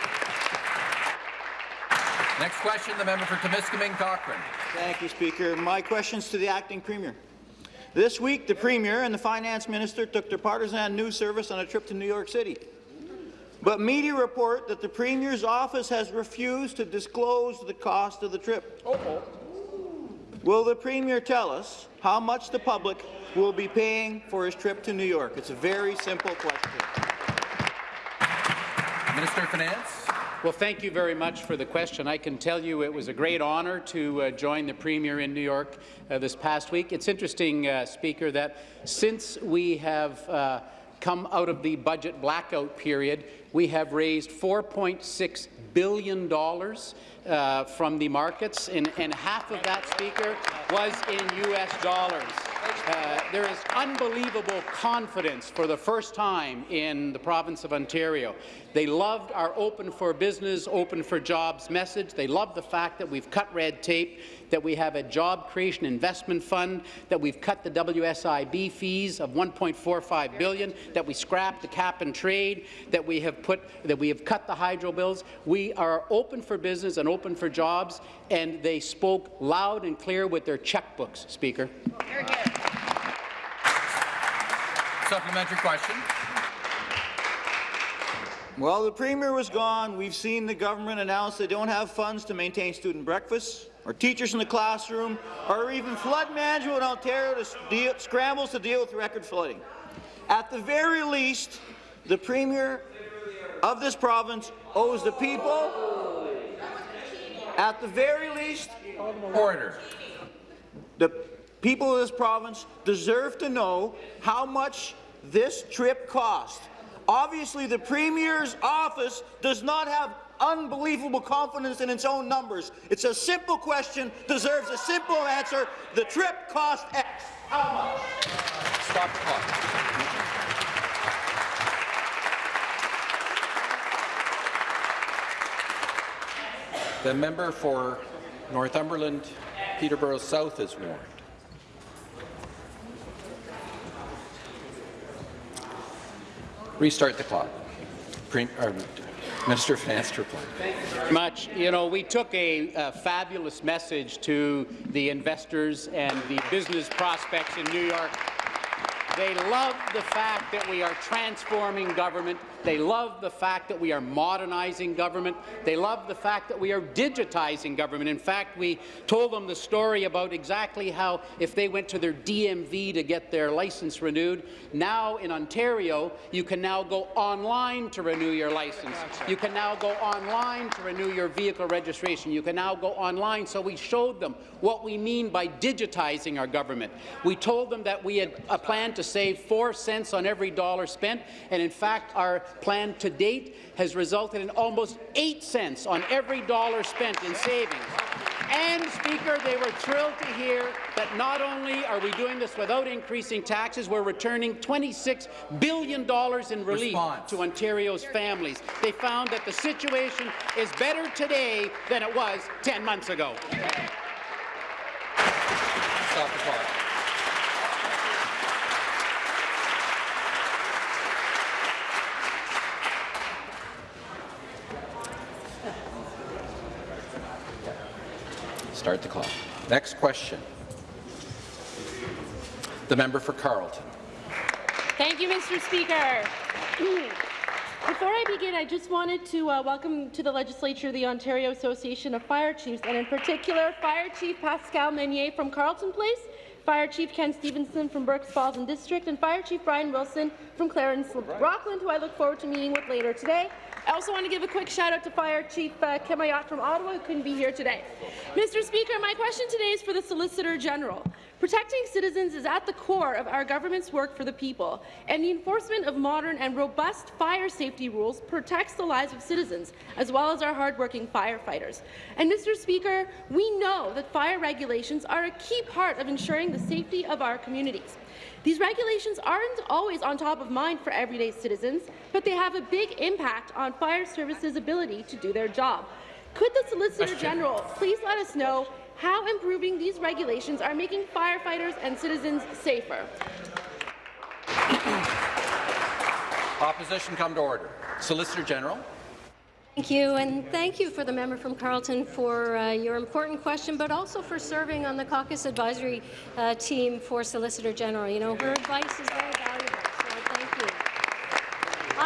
Next question, the member for Timiskaming Cochrane. Thank you, Speaker. My question's to the acting premier. This week, the Premier and the Finance Minister took their partisan news service on a trip to New York City. But media report that the Premier's office has refused to disclose the cost of the trip. Oh. Will the Premier tell us how much the public will be paying for his trip to New York? It's a very simple question. Minister of Finance. Well, thank you very much for the question. I can tell you it was a great honour to uh, join the Premier in New York uh, this past week. It's interesting, uh, Speaker, that since we have uh, come out of the budget blackout period, we have raised $4.6 billion uh, from the markets, and, and half of that, Speaker, was in U.S. dollars. Uh, there is unbelievable confidence for the first time in the province of Ontario. They loved our Open for Business, Open for Jobs message. They love the fact that we've cut red tape, that we have a job creation investment fund, that we've cut the WSIB fees of 1.45 billion, that we scrapped the cap and trade, that we have put that we have cut the hydro bills. We are open for business and open for jobs, and they spoke loud and clear with their checkbooks, Speaker. Supplementary question. While the Premier was gone, we've seen the government announce they don't have funds to maintain student breakfasts, or teachers in the classroom, or even flood management in Ontario to deal, scrambles to deal with record flooding. At the very least, the Premier of this province owes the people, at the very least, order. The people of this province deserve to know how much this trip cost. Obviously, the Premier's office does not have unbelievable confidence in its own numbers. It's a simple question, deserves a simple answer. The trip cost X. How much? Stop the clock. The member for Northumberland, Peterborough South is warned. Restart the clock. Or, uh, Minister of Finance to reply. much. You know, we took a, a, fabulous message to the investors and the business prospects in New York. They love the fact that we are transforming government. They love the fact that we are modernizing government. They love the fact that we are digitizing government. In fact, we told them the story about exactly how if they went to their DMV to get their license renewed, now in Ontario, you can now go online to renew your license. You can now go online to renew your vehicle registration. You can now go online. So we showed them what we mean by digitizing our government. We told them that we had a plan to save four cents on every dollar spent, and in fact, our plan to date has resulted in almost eight cents on every dollar spent in savings. And, Speaker, they were thrilled to hear that not only are we doing this without increasing taxes, we're returning $26 billion in relief Response. to Ontario's families. They found that the situation is better today than it was 10 months ago. Stop the clock. Start the clock. Next question. The member for Carleton. Thank you, Mr. Speaker. Before I begin, I just wanted to uh, welcome to the legislature the Ontario Association of Fire Chiefs, and in particular, Fire Chief Pascal Meunier from Carleton Place, Fire Chief Ken Stevenson from Burk's Falls and District, and Fire Chief Brian Wilson from Clarence Rockland, who I look forward to meeting with later today. I also want to give a quick shout out to Fire Chief uh, Ayotte from Ottawa, who couldn't be here today. Mr. Speaker, my question today is for the Solicitor General. Protecting citizens is at the core of our government's work for the people, and the enforcement of modern and robust fire safety rules protects the lives of citizens, as well as our hardworking firefighters. And, Mr. Speaker, we know that fire regulations are a key part of ensuring the safety of our communities. These regulations aren't always on top of mind for everyday citizens, but they have a big impact on fire services' ability to do their job. Could the Solicitor General please let us know how improving these regulations are making firefighters and citizens safer? Opposition come to order. Solicitor General. Thank you, and thank you for the member from Carleton for uh, your important question, but also for serving on the caucus advisory uh, team for Solicitor General. You know, her advice is very valuable, so thank you.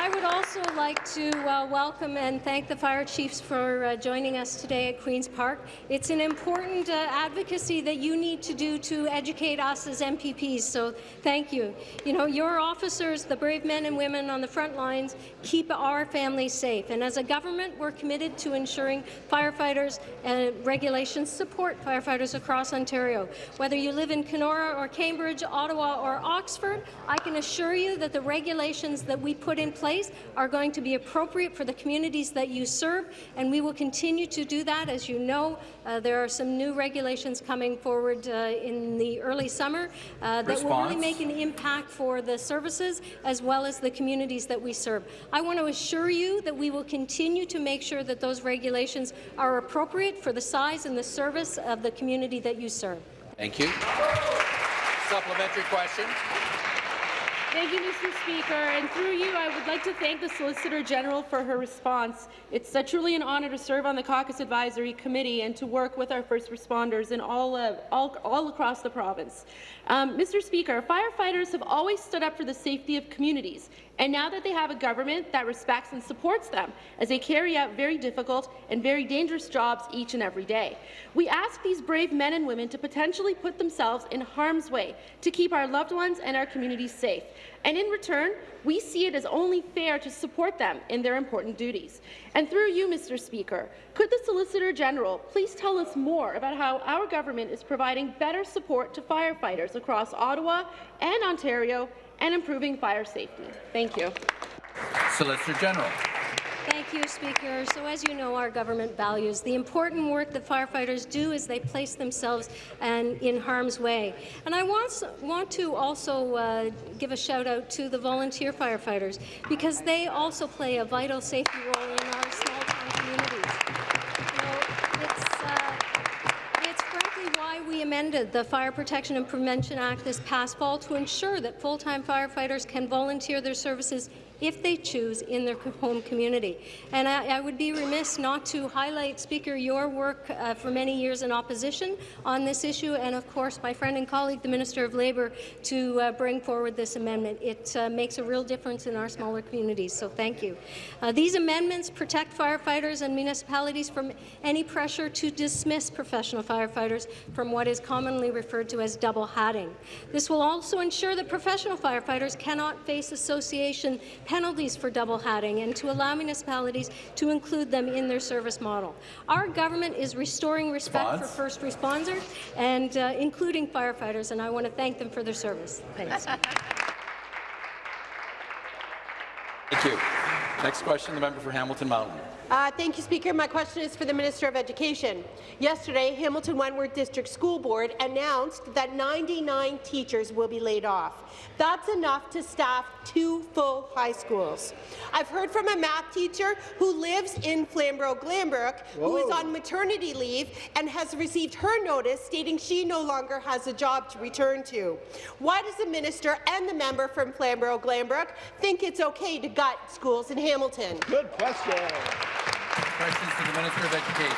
I would also like to uh, welcome and thank the fire chiefs for uh, joining us today at Queen's Park. It's an important uh, advocacy that you need to do to educate us as MPPs, so thank you. You know, your officers, the brave men and women on the front lines, keep our families safe, and as a government, we're committed to ensuring firefighters and regulations support firefighters across Ontario. Whether you live in Kenora or Cambridge, Ottawa or Oxford, I can assure you that the regulations that we put in place are going to be appropriate for the communities that you serve, and we will continue to do that. As you know, uh, there are some new regulations coming forward uh, in the early summer uh, that will really make an impact for the services as well as the communities that we serve. I want to assure you that we will continue to make sure that those regulations are appropriate for the size and the service of the community that you serve. Thank you. Supplementary question. Thank you, Mr. Speaker. And through you, I would like to thank the Solicitor General for her response. It's truly an honour to serve on the Caucus Advisory Committee and to work with our first responders in all, all, all across the province. Um, Mr. Speaker, firefighters have always stood up for the safety of communities, and now that they have a government that respects and supports them as they carry out very difficult and very dangerous jobs each and every day. We ask these brave men and women to potentially put themselves in harm's way to keep our loved ones and our communities safe. And in return, we see it as only fair to support them in their important duties. And through you, Mr. Speaker, could the Solicitor General please tell us more about how our government is providing better support to firefighters across Ottawa and Ontario and improving fire safety? Thank you. Solicitor General. Thank you, Speaker. So as you know, our government values the important work that firefighters do as they place themselves and in harm's way. And I want, want to also uh, give a shout out to the volunteer firefighters because they also play a vital safety role in our small town communities. Uh, it's frankly why we amended the Fire Protection and Prevention Act this past fall to ensure that full-time firefighters can volunteer their services if they choose in their home community. And I, I would be remiss not to highlight, Speaker, your work uh, for many years in opposition on this issue, and of course my friend and colleague, the Minister of Labour, to uh, bring forward this amendment. It uh, makes a real difference in our smaller communities, so thank you. Uh, these amendments protect firefighters and municipalities from any pressure to dismiss professional firefighters from what is commonly referred to as double hatting. This will also ensure that professional firefighters cannot face association penalties for double hatting and to allow municipalities to include them in their service model. Our government is restoring respect for first responders and uh, including firefighters, and I want to thank them for their service. Thanks. Thank you. Next question, the member for Hamilton Mountain. Uh, thank you, Speaker. My question is for the Minister of Education. Yesterday, Hamilton Wentworth District School Board announced that 99 teachers will be laid off. That's enough to staff two full high schools. I've heard from a math teacher who lives in Flamborough-Glanbrook who is on maternity leave and has received her notice stating she no longer has a job to return to. Why does the minister and the member from Flamborough-Glanbrook think it's okay to gut schools in Hamilton? Good question. Questions to the Minister of Education.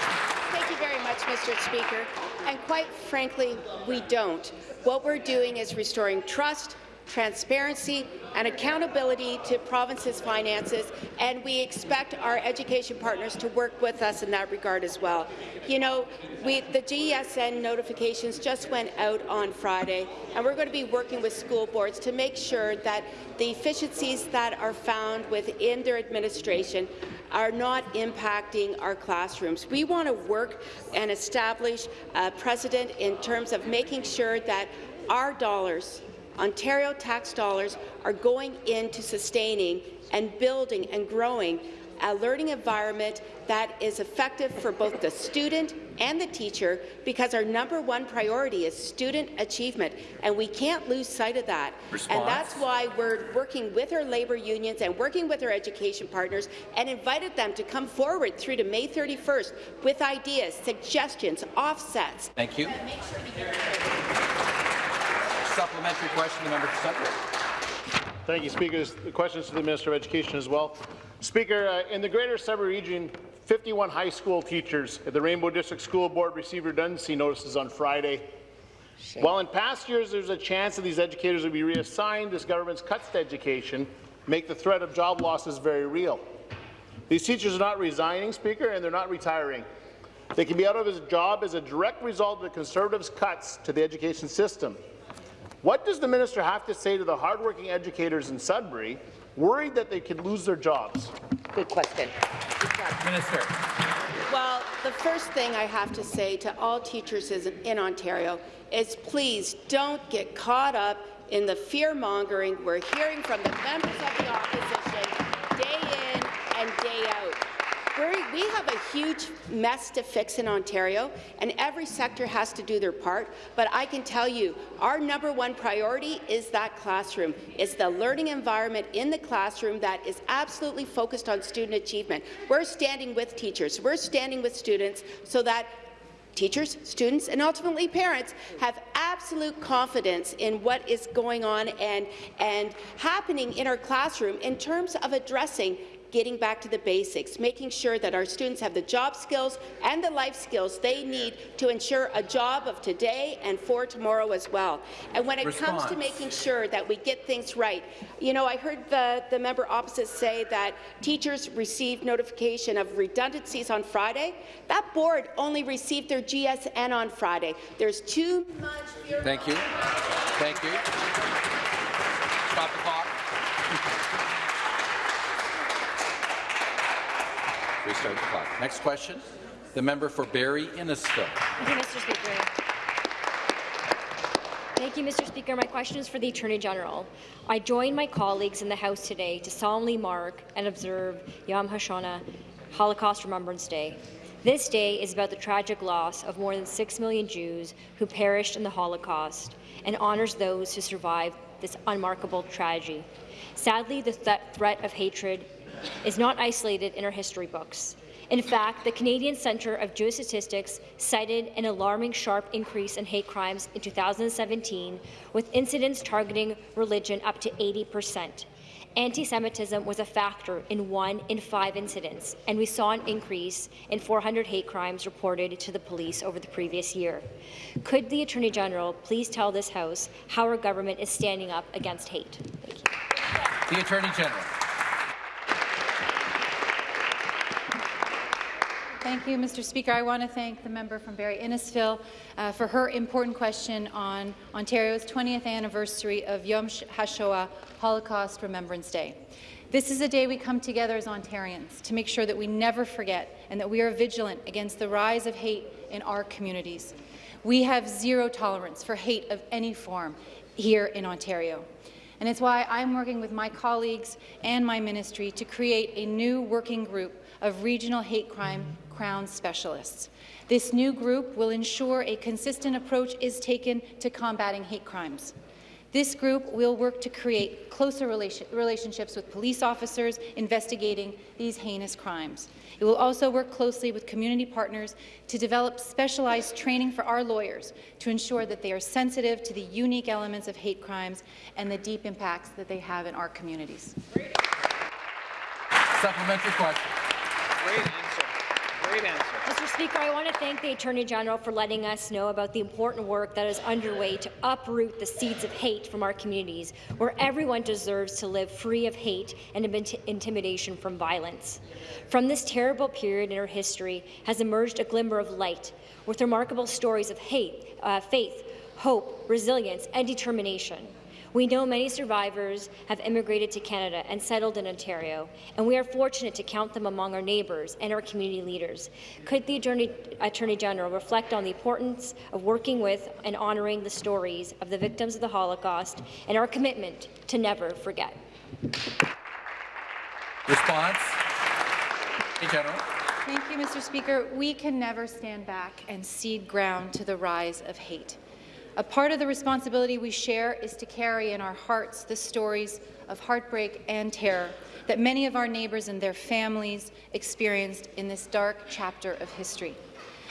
Thank you very much, Mr. Speaker. And quite frankly, we don't. What we're doing is restoring trust transparency, and accountability to provinces' finances, and we expect our education partners to work with us in that regard as well. You know, we, the GSN notifications just went out on Friday, and we're going to be working with school boards to make sure that the efficiencies that are found within their administration are not impacting our classrooms. We want to work and establish a precedent in terms of making sure that our dollars Ontario tax dollars are going into sustaining and building and growing a learning environment that is effective for both the student and the teacher because our number one priority is student achievement, and we can't lose sight of that. Response. And that's why we're working with our labour unions and working with our education partners and invited them to come forward through to May 31st with ideas, suggestions, offsets. Thank you. Supplementary question, the member for Sudbury. Thank you, Speaker. The question is to the Minister of Education as well. Speaker, uh, in the Greater Sudbury region, 51 high school teachers at the Rainbow District School Board received redundancy notices on Friday. While in past years there's a chance that these educators would be reassigned, this government's cuts to education make the threat of job losses very real. These teachers are not resigning, Speaker, and they're not retiring. They can be out of his job as a direct result of the Conservatives' cuts to the education system. What does the minister have to say to the hardworking educators in Sudbury worried that they could lose their jobs? Good question. Minister. Well, the first thing I have to say to all teachers in Ontario is please don't get caught up in the fear-mongering we're hearing from the members of the opposition day in and day out. We're, we have a huge mess to fix in Ontario, and every sector has to do their part. But I can tell you, our number one priority is that classroom. It's the learning environment in the classroom that is absolutely focused on student achievement. We're standing with teachers. We're standing with students so that teachers, students, and ultimately parents have absolute confidence in what is going on and, and happening in our classroom in terms of addressing getting back to the basics, making sure that our students have the job skills and the life skills they need to ensure a job of today and for tomorrow as well. And when it comes to making sure that we get things right, you know, I heard the, the member opposite say that teachers received notification of redundancies on Friday. That board only received their GSN on Friday. There's too much fear Thank you. Thank you. Stop the clock. Restart the clock. Next question. The member for Barrie Innisfil. Thank you, Mr. Speaker. Thank you, Mr. Speaker. My question is for the Attorney General. I join my colleagues in the House today to solemnly mark and observe Yom HaShoah, Holocaust Remembrance Day. This day is about the tragic loss of more than 6 million Jews who perished in the Holocaust and honors those who survived this unmarkable tragedy. Sadly, the th threat of hatred is not isolated in our history books. In fact, the Canadian Centre of Justice Statistics cited an alarming sharp increase in hate crimes in 2017, with incidents targeting religion up to 80 percent. Anti-Semitism was a factor in one in five incidents, and we saw an increase in 400 hate crimes reported to the police over the previous year. Could the Attorney General please tell this House how our government is standing up against hate? The Attorney General. Thank you, Mr. Speaker. I want to thank the member from Barrie Innisfil uh, for her important question on Ontario's 20th anniversary of Yom HaShoah, Holocaust Remembrance Day. This is a day we come together as Ontarians to make sure that we never forget and that we are vigilant against the rise of hate in our communities. We have zero tolerance for hate of any form here in Ontario. And it's why I'm working with my colleagues and my ministry to create a new working group of regional hate crime crown specialists. This new group will ensure a consistent approach is taken to combating hate crimes. This group will work to create closer relation relationships with police officers investigating these heinous crimes. It will also work closely with community partners to develop specialized training for our lawyers to ensure that they are sensitive to the unique elements of hate crimes and the deep impacts that they have in our communities. Supplementary question. Great answer. Mr. Speaker, I want to thank the Attorney General for letting us know about the important work that is underway to uproot the seeds of hate from our communities, where everyone deserves to live free of hate and intimidation from violence. From this terrible period in our history has emerged a glimmer of light, with remarkable stories of hate, uh, faith, hope, resilience, and determination. We know many survivors have immigrated to Canada and settled in Ontario, and we are fortunate to count them among our neighbours and our community leaders. Could the Attorney, Attorney General reflect on the importance of working with and honouring the stories of the victims of the Holocaust and our commitment to never forget? Response. General. Thank you, Mr. Speaker. We can never stand back and cede ground to the rise of hate. A part of the responsibility we share is to carry in our hearts the stories of heartbreak and terror that many of our neighbours and their families experienced in this dark chapter of history.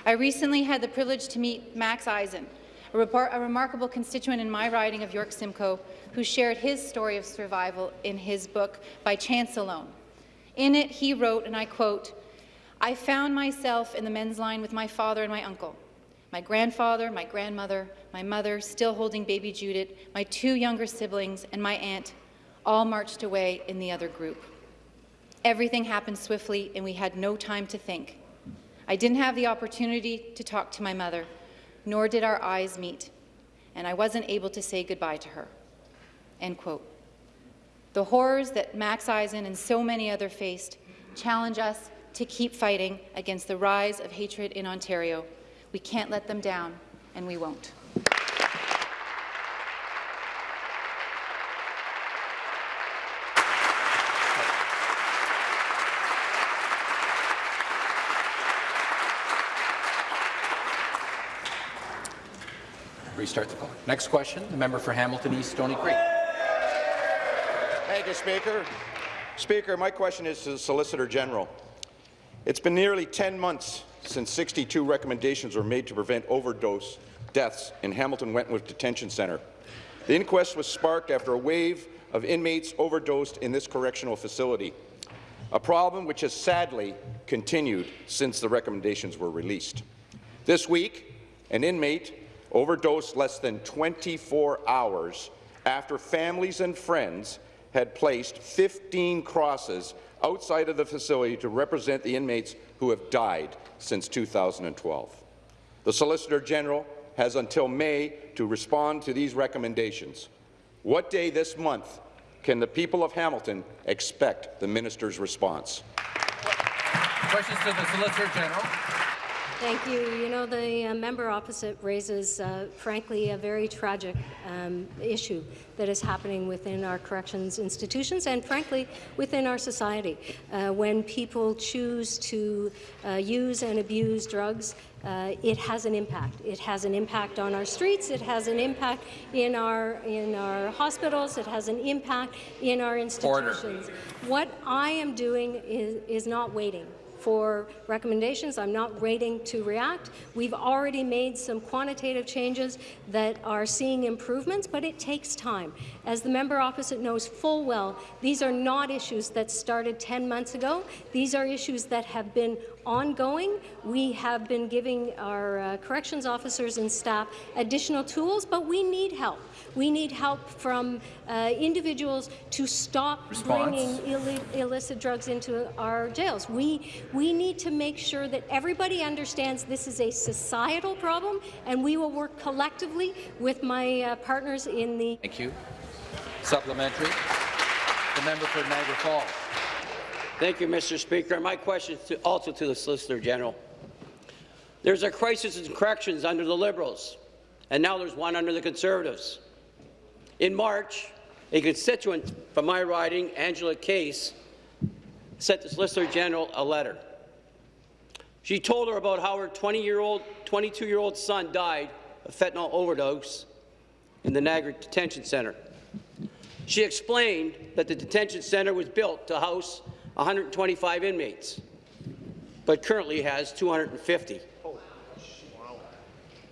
I recently had the privilege to meet Max Eisen, a, a remarkable constituent in my riding of York Simcoe, who shared his story of survival in his book, By Chance Alone. In it, he wrote, and I quote, I found myself in the men's line with my father and my uncle my grandfather, my grandmother, my mother, still holding baby Judith, my two younger siblings, and my aunt all marched away in the other group. Everything happened swiftly, and we had no time to think. I didn't have the opportunity to talk to my mother, nor did our eyes meet, and I wasn't able to say goodbye to her. End quote. The horrors that Max Eisen and so many others faced challenge us to keep fighting against the rise of hatred in Ontario we can't let them down, and we won't. Restart the clock. Next question, the member for Hamilton East, Stoney Creek. Thank you, Speaker. Speaker, my question is to the Solicitor General. It's been nearly 10 months since 62 recommendations were made to prevent overdose deaths in Hamilton Wentworth Detention Centre. The inquest was sparked after a wave of inmates overdosed in this correctional facility, a problem which has sadly continued since the recommendations were released. This week, an inmate overdosed less than 24 hours after families and friends had placed 15 crosses outside of the facility to represent the inmates who have died since 2012. The Solicitor General has until May to respond to these recommendations. What day this month can the people of Hamilton expect the minister's response? Questions to the Solicitor General. Thank you. You know, the uh, member opposite raises, uh, frankly, a very tragic um, issue that is happening within our corrections institutions and, frankly, within our society. Uh, when people choose to uh, use and abuse drugs, uh, it has an impact. It has an impact on our streets. It has an impact in our in our hospitals. It has an impact in our institutions. Order. What I am doing is, is not waiting for recommendations. I'm not waiting to react. We've already made some quantitative changes that are seeing improvements, but it takes time. As the member opposite knows full well, these are not issues that started 10 months ago. These are issues that have been ongoing. We have been giving our uh, corrections officers and staff additional tools, but we need help. We need help from uh, individuals to stop Response. bringing Ill illicit drugs into our jails. We, we need to make sure that everybody understands this is a societal problem, and we will work collectively with my uh, partners in the— Thank you. Supplementary. The member for Niagara Falls. Thank you, Mr. Speaker. My question is to, also to the Solicitor General. There's a crisis in corrections under the Liberals, and now there's one under the Conservatives. In March, a constituent from my riding, Angela Case, sent the Solicitor General a letter. She told her about how her 20-year-old, 22-year-old son died of fentanyl overdose in the Niagara Detention Centre. She explained that the detention centre was built to house 125 inmates, but currently has 250.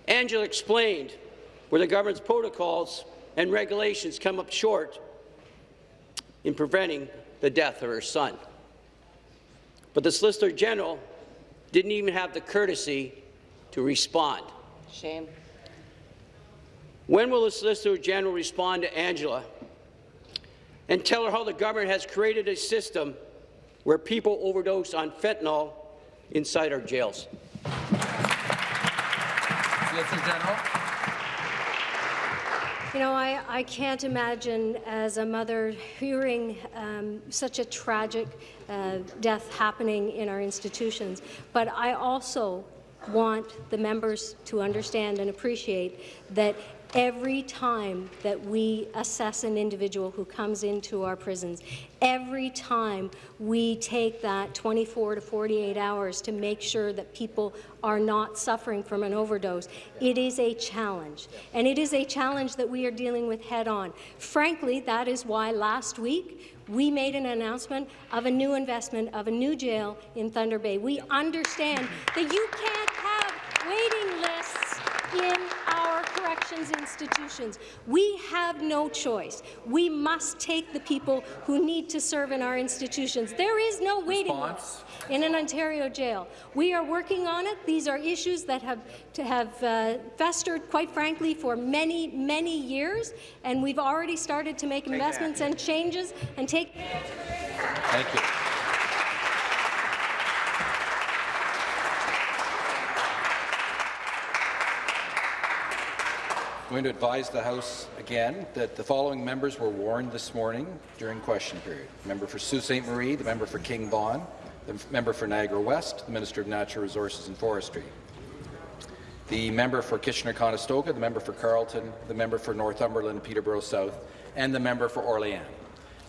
Angela explained where the government's protocols and regulations come up short in preventing the death of her son. But the Solicitor General didn't even have the courtesy to respond. Shame. When will the Solicitor General respond to Angela and tell her how the government has created a system where people overdose on fentanyl inside our jails? Solicitor General. You know, I, I can't imagine as a mother hearing um, such a tragic uh, death happening in our institutions, but I also want the members to understand and appreciate that every time that we assess an individual who comes into our prisons, every time we take that 24 to 48 hours to make sure that people are not suffering from an overdose, it is a challenge. And it is a challenge that we are dealing with head-on. Frankly, that is why last week we made an announcement of a new investment of a new jail in Thunder Bay. We understand that you can't corrections institutions. We have no choice. We must take the people who need to serve in our institutions. There is no waiting list in an Ontario jail. We are working on it. These are issues that have to have uh, festered, quite frankly, for many, many years, and we've already started to make investments and changes and take. Thank you. Going to advise the House again that the following members were warned this morning during question period. The member for Sault Ste. Marie, the member for King Vaughan, the member for Niagara West, the Minister of Natural Resources and Forestry, the member for Kitchener-Conestoga, the member for Carleton, the member for Northumberland, Peterborough South, and the member for Orléans.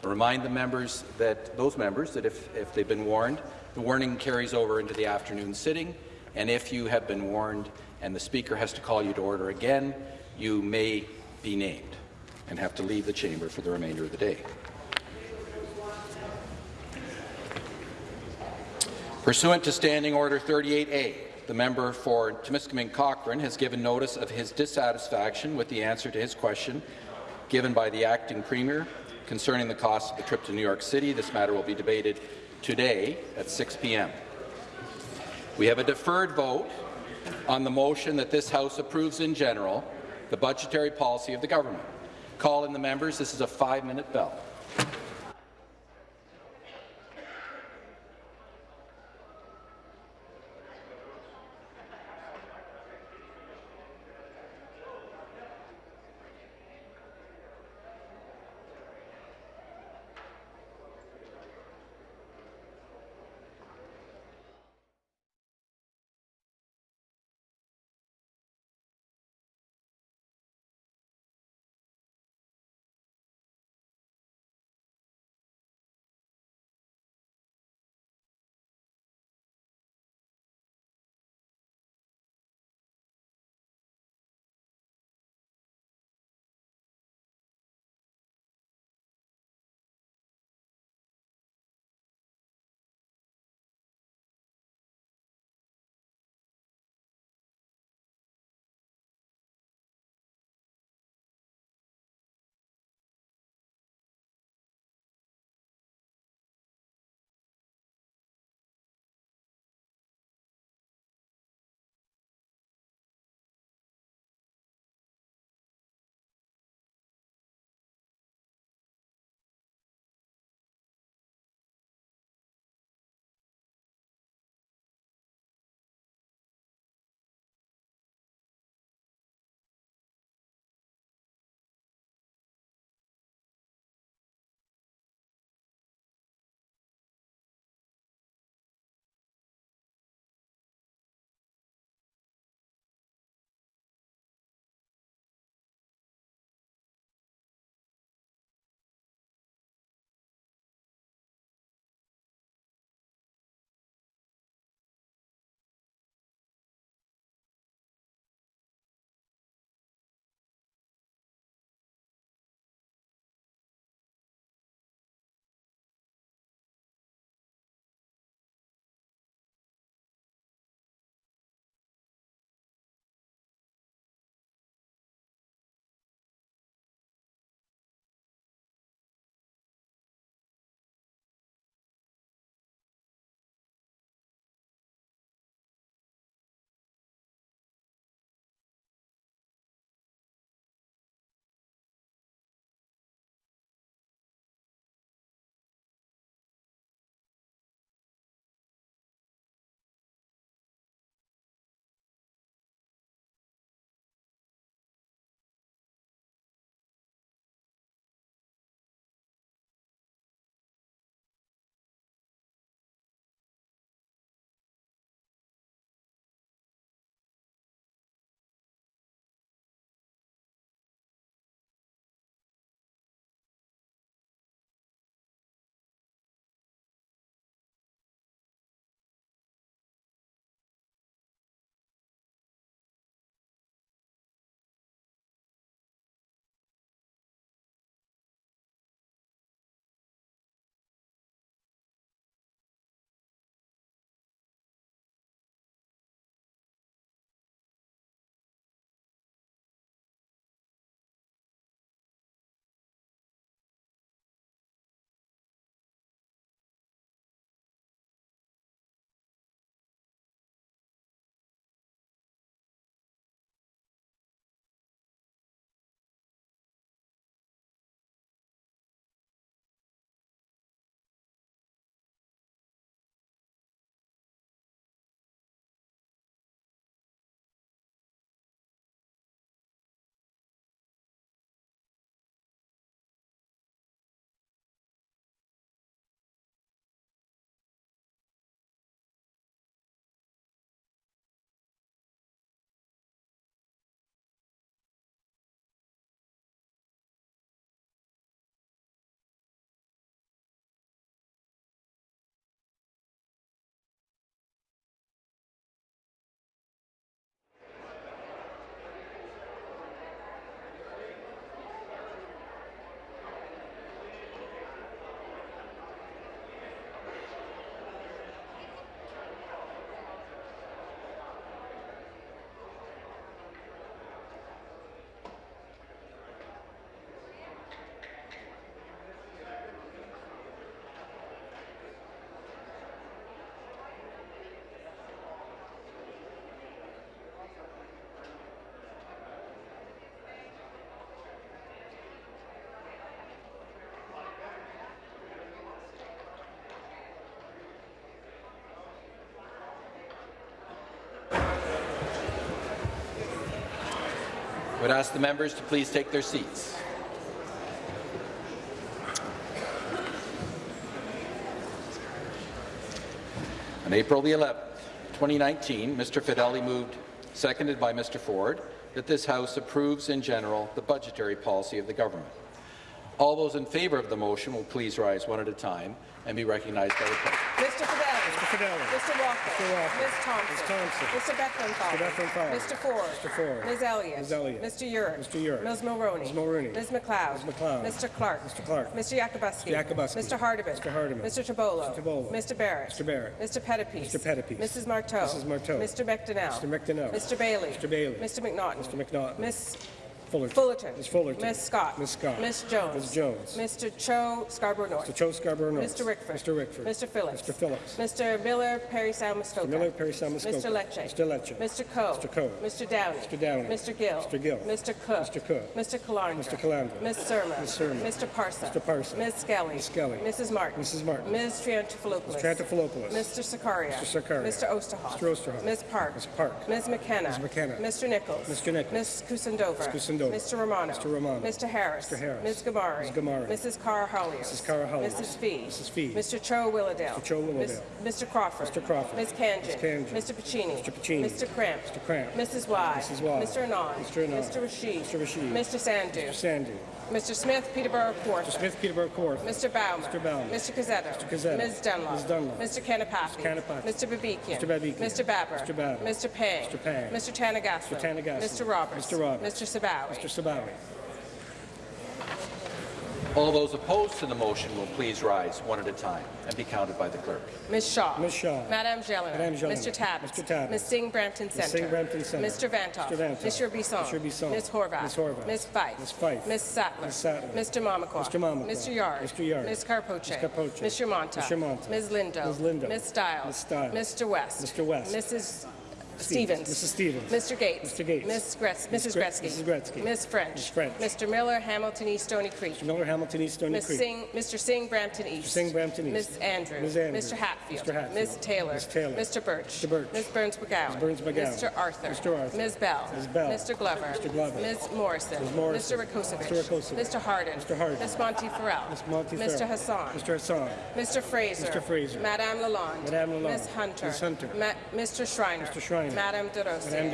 Remind the members that those members that if, if they've been warned, the warning carries over into the afternoon sitting, and if you have been warned and the Speaker has to call you to order again, you may be named and have to leave the chamber for the remainder of the day. Pursuant to Standing Order 38A, the member for Timiskaming Cochrane has given notice of his dissatisfaction with the answer to his question given by the acting premier concerning the cost of the trip to New York City. This matter will be debated today at 6 p.m. We have a deferred vote on the motion that this House approves in general the budgetary policy of the government. Call in the members. This is a five-minute bell. Would ask the members to please take their seats. On April the 11th, 2019, Mr. Fedeli moved, seconded by Mr. Ford, that this House approves in general the budgetary policy of the government. All those in favour of the motion will please rise one at a time and be recognized by the clerk. Mr. Fedeli. Mr. Fedeli. Mr. Walker. Mr. Walker. Ms. Thompson. Ms. Thompson. Mr. Bethlenfalvy. Mr. Bethlenfalvy. Mr. Ford. Mr. Ford. Ms. Elliott. Ms. Elliott. Mr. Yurek. Mr. Yurek. Ms. Mulroney. Ms. Mulroney. Ms. MacLeod. Ms. MacLeod. Mr. Clark. Mr. Clark. Mr. Yakabuski. Mr. Yakabuski. Mr. Hardeman. Mr. Hardeman. Mr. Tibollo. Mr. Tibollo. Mr. Barrett. Mr. Barrett. Mr. Pettapiece. Mr. Pettapiece. Mrs. Martow. Mrs. Martow. Mr. McDonell. Mr. McDonell. Mr. Bailey. Mr. Bailey. Mr. McNaughton. Mr. McNaughton. Ms. Fullerton. Fullerton. Ms. Fullerton. Ms. Scott. Ms. Scott. Ms. Jones. Ms. Jones. Mr. Cho Scarborough North. Mr. Cho Scarborough North. Mr. Rickford. Mr. Rickford. Mr. Phillips. Mr. Phillips. Mr. Miller, Parry Sound Muskoka. Mr. Miller, Parry Sound Muskoka. Mr. Lecce. Mr. Lecce. Mr. Coe. Mr. Coe. Mr. Downey. Mr. Downey. Mr. Gill. Mr. Gill. Mr. Cook. Mr. Cook. Mr. Calandra. Mr. Calandra. Ms. Surma. Ms. Surma. Mr. Parsa. Mr. Parsa. Ms. Skelly. Ms. Skelly. Mrs. Martin. Mrs. Martin. Ms. Triantafilopoulos. Ms. Triantafilopoulos. Mr. Sarkaria. Mr. Sarkaria. Mr. Oosterhoff. Mr. Oosterhoff. Ms. Park. Ms. Park. Ms. McKenna. Ms. McKenna. Mr. Nicholls. Mr. Nicholls. Ms. Kusendova. Ms. Mr. Romano. Mr. Romano. Mr. Harris. Mr. Harris. Ms. Ghamari. Ms. Ghamari. Mrs. Karahalios. Mrs. Karahalios. Mrs. Fee. Mrs. Fee. Mr. Cho Willowdale. Mr. Cho Willowdale. Mr. Crawford. Mr. Crawford. Ms. Khanjin. Ms. Khanjin. Mr. Piccini. Mr. Piccini. Mr. Kramp. Mr. Kramp. Mrs. Wai. Mrs. Wai. Mr. Anand. Mr. Anand. Mr. Rashid. Mr. Rashid. Mr. Sandhu. Mr. Sandhu. Mr. Smith, Peterborough Kawartha. Mr. Smith, Peterborough Kawartha. Mr. Bauman. Mr. Bauman. Mr. Cuzzetto. Mr. Cuzzetto. Ms. Dunlop. Ms. Dunlop. Mr. Kanapathi. Mr. Kanapathi. Mr. Babikian. Mr. Babikian. Mr. Baber. Mr. Baber. Mr. Pang. Mr. Pang. Mr. Thanigasalam. Mr. Thanigasalam. Mr. Roberts. Mr. Roberts. Mr. Sabawy. Mr. Sabawy. All those opposed to the motion will please rise one at a time and be counted by the clerk. Ms. Shaw. Ms. Shaw. Madame Gélinas. Madame Gélinas. Mr. Tabbett. Mr. Tabbett. Ms. Singh Brampton Ms. Centre. Singh Brampton Centre. Mr. Vanthof. Mr. Vanthof. Mr. Bisson. Mr. Bisson. Ms. Horwath. Ms. Horwath. Ms. Fife. Ms. Fife. Ms. Sattler. Ms. Sattler. Mr. Mamakwa. Mr. Mamakwa. Mr. Yarde. Mr. Yarde. Ms. Karpoche. Ms. Karpoche. Mr. Mantha. Mr. Mantha. Ms. Lindo. Ms. Lindo. Ms. Stiles. Ms. Stiles. Mr. West. Mr. West. Mrs. Stevens. Mrs. Stevens. Mr. Gates. Mr. Gates. Ms. Gretz-. Mrs. Gre- Gretzky. Mrs. Gretzky. Ms. French. Ms. French. Mr. Miller, Hamilton East, Stoney Creek. Mr. Miller, Hamilton East, Stoney Ms. Creek. Singh, Mr. Singh, Brampton East. Mr. Singh, Brampton East. Ms. Andrews. Ms. Andrews. Mr. Hatfield. Mr. Hatfield. Ms. Taylor. Ms. Taylor. Mr. Burch. Mr. Burch. Ms. Berns-McGown. Ms. Berns-McGown. Mr. Arthur. Mr. Arthur. Ms. Bell. Ms. Bell. Mr. Glover. Mr. Glover. Ms. Morrison. Ms. Morrison. Mr. Rakocevic. Mr. Rakocevic. Mr. Harden. Mr. Ms. Monteith Farrell. Ms. Monteith Mr. Hassan. Mr. Hassan. Mr. Fraser. Mr. Fraser. Madame Lalonde. Madame Lalonde. Ms. Hunter. Ms. Hunter. Mr. Schreiner. Mr. Schreiner. Madame Des Rosiers. Madame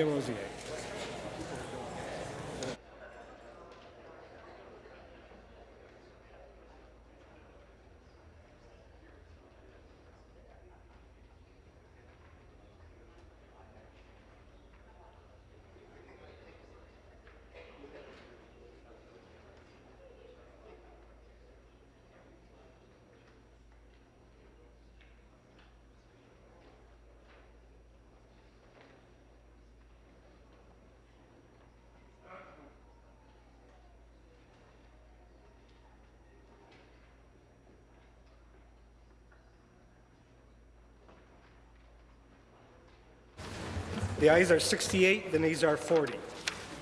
The ayes are 68, the nays are 40.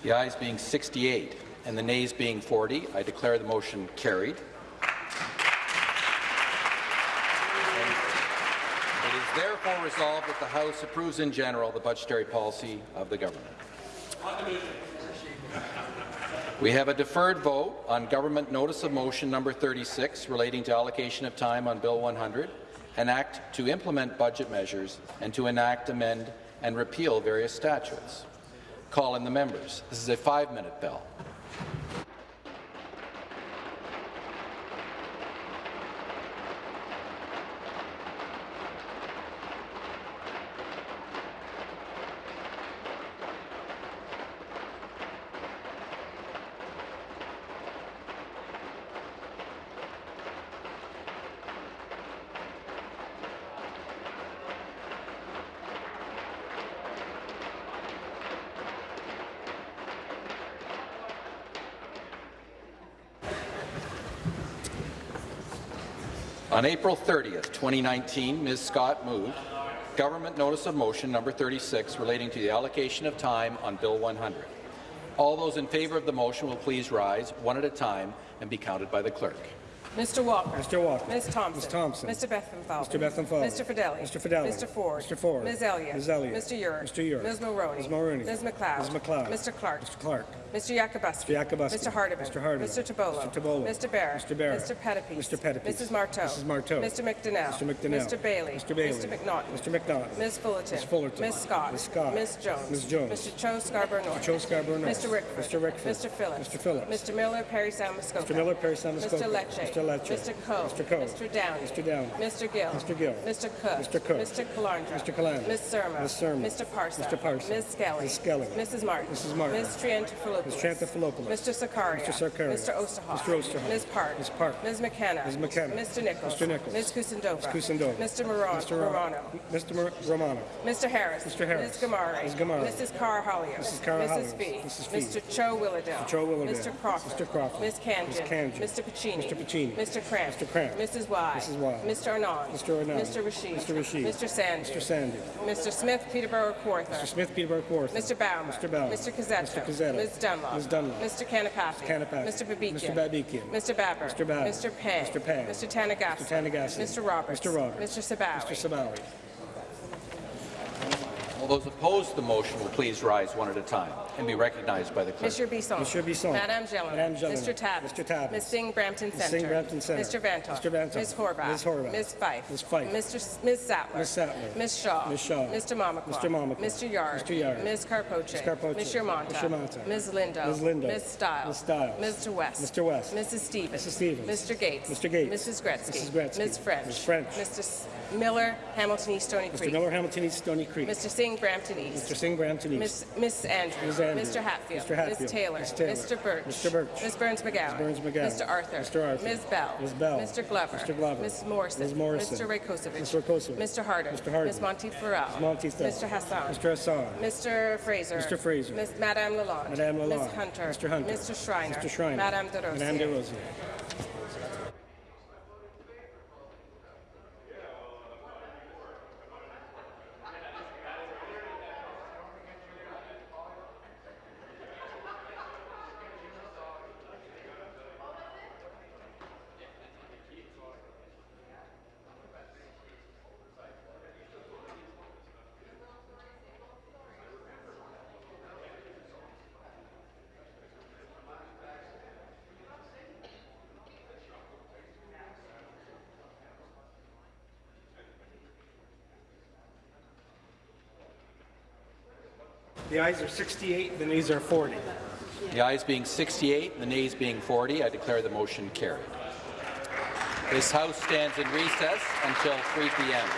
The ayes being 68 and the nays being 40, I declare the motion carried. It is therefore resolved that the House approves in general the budgetary policy of the government. We have a deferred vote on Government Notice of Motion Number 36 relating to allocation of time on Bill 100, an act to implement budget measures and to enact, amend, and repeal various statutes. Call in the members. This is a five-minute bell. On April 30th, 2019, Ms. Scott moved Government Notice of Motion Number 36 relating to the allocation of time on Bill 100. All those in favour of the motion will please rise one at a time and be counted by the clerk. Mr. Walker. Mr. Walker. Ms. Thompson. Ms. Thompson. Mr. Bethlenfalvy. Mr. Bethlenfalvy. Mr. Fedeli. Mr. Fedeli. Mr. Ford. Mr. Ford. Ms. Elliott. Ms. Elliott. Mr. Yurek. Mr. Yurek. Ms. Mulroney. Ms. Mulroney. Ms. MacLeod. Ms. MacLeod. Mr. Clark. Mr. Clark. Mr. Yakabuski. Mr. Yakabuski. Mr. Hardeman. Mr. Hardeman. Mr. Tibollo. Mr. Tibollo. Mr. Barrett. Mr. Barrett. Mr. Pettapiece. Mr. Pettapiece. Mrs. Martow. Mrs. Martow. Mr. McDonell. Mr. McDonell. Mr. Bailey. Mr. Bailey. Mr. McNaughton. Mr. McNaughton. Ms. Fullerton. Ms. Fullerton. Ms. Scott. Ms. Scott. Ms. Jones. Ms. Jones. Mr. Cho Scarborough North. Mr. Cho Scarborough North. Mr. Rickford. Mr. Rickford. Mr. Phillips. Mr. Phillips. Mr. Miller, Parry Sound Muskoka. Mr. Miller, Parry Sound Muskoka. Mr. Lecce. Mr. Lecce. Mr. Coe. Mr. Coe. Mr. Downey. Mr. Downey. Mr. Gill. Mr. Gill. Mr. Cook. Mr. Cook. Mr. Calandra. Mr. Calandra. Ms. Surma. Ms. Surma. Mr. Parsa. Mr. Parsa. Ms. Skelly. Ms. Skelly. Mrs. Martin. Mrs. Martin. Ms. Triantafilopoulos. Ms. Mr. Sarkaria. Mr. Sarkaria. Mr. Oosterhoff. Mr. Oosterhoff. Ms. Park. Ms. Park. Ms. McKenna. Ms. McKenna. Mr. Nicholls. Mr. Nicholls. Ms. Kusendova. Ms. Kusendova. Mr. Moran. Mr. Ro- Morano. Mr. Mar- Romano. Mr. Harris. Mr. Harris. Ms. Ghamari. Ms. Ghamari. Mrs. Karahalios. Mrs. Carr Mrs. Hollier. Fee. Mrs. Fee. Mr. Cho Willowdale. Mr. Cho Willowdale. Mr. Crawford. Mr. Crawford. Ms. Khanjin. Ms. Khanjin. Mr. Piccini. Mr. Piccini. Mr. Kramp. Mr. Kramp. Mrs. Wai. Mrs. Wai. Mr. Anand. Mr. Anand. Mr. Rashid. Mr. Rashid. Mr. Sandhu. Mr. Sandhu. Mr. Smith, Peterborough Kawartha. Mr. Smith, Peterborough Kawartha. Mr. Bauman. Mr. Bauman. Mr. Cuzzetto. Mr. Cuzzetto. Ms. Dunlop. Ms. Dunlop. Mr. Kanapathi. Mr. Kanapathi. Mr. Babikian. Mr. Babikian. Mr. Baber. Mr. Baber. Mr. Pang. Mr. Pang. Mr. Tanagassi. Mr. Tanagassi. Mr. Roberts. Mr. Roberts. Mr. Sabawy. Mr. Sabawy. All those opposed to the motion will please rise one at a time and be recognized by the clerk. Monsieur Bisson. Monsieur Bisson. Madame Gelin. Madame Gelin. Mr. Tabbett. Mr. Tabbett. Ms. Singh Brampton Ms. Centre. Singh Brampton Centre. Mr. Vanthof. Mr. Vanthof. Ms. Horwath. Ms. Horwath. Ms. Fife. Ms. Fife. Mr. S- Ms. Sattler. Ms. Sattler. Ms. Shaw. Ms. Shaw. Mr. Mamakwa. Mr. Mamakwa. Mr. Yarde. Mr. Yarde. Ms. Karpoche. Ms. Karpoche. Mr. Mantha. Mr. Mantha. Ms. Lindo. Ms. Lindo. Ms. Stiles. Ms. Stiles. Mr. West. Mr. West. Mrs. Stevens. Mrs. Stevens. Mr. Gates. Mr. Gates. Mrs. Gretzky. Mrs. Gretzky. Ms. French. Ms. French. Mr. Miller, Hamilton East Stoney Creek. Mr. Miller, Hamilton East, Stoney Creek. Mr. Singh, Brampton East. Mr. Singh, Brampton East. Andrews. Ms. Andrews. Mr. Hatfield. Mr. Hatfield. Ms. Taylor. Ms. Taylor. Mr. Burch. Mr. Burch. Ms. Berns-McGown. Ms. Burns McGowan. Mr. Arthur. Mr. Arthur. Ms. Bell. Ms. Bell. Mr. Glover. Mr. Glover. Ms. Morrison. Ms. Morrison. Mr. Rakocevic. Mr. Rakocevic. Mr. Harder. Mr. Harder. Ms. Monteith Farrell. Ms. Monteith. Mr. Hassan. Mr. Hassan. Mr. Fraser. Mr. Fraser. Ms. Madame Lalonde. Madame Lalonde. Ms. Hunter. Mr. Hunter. Mr. Schreiner. Mr. Schreiner. Madame Des Rosiers. Madame Des Rosiers. The ayes are 68, the nays are 40. The ayes being 68 the nays being 40, I declare the motion carried. This House stands in recess until 3 p.m.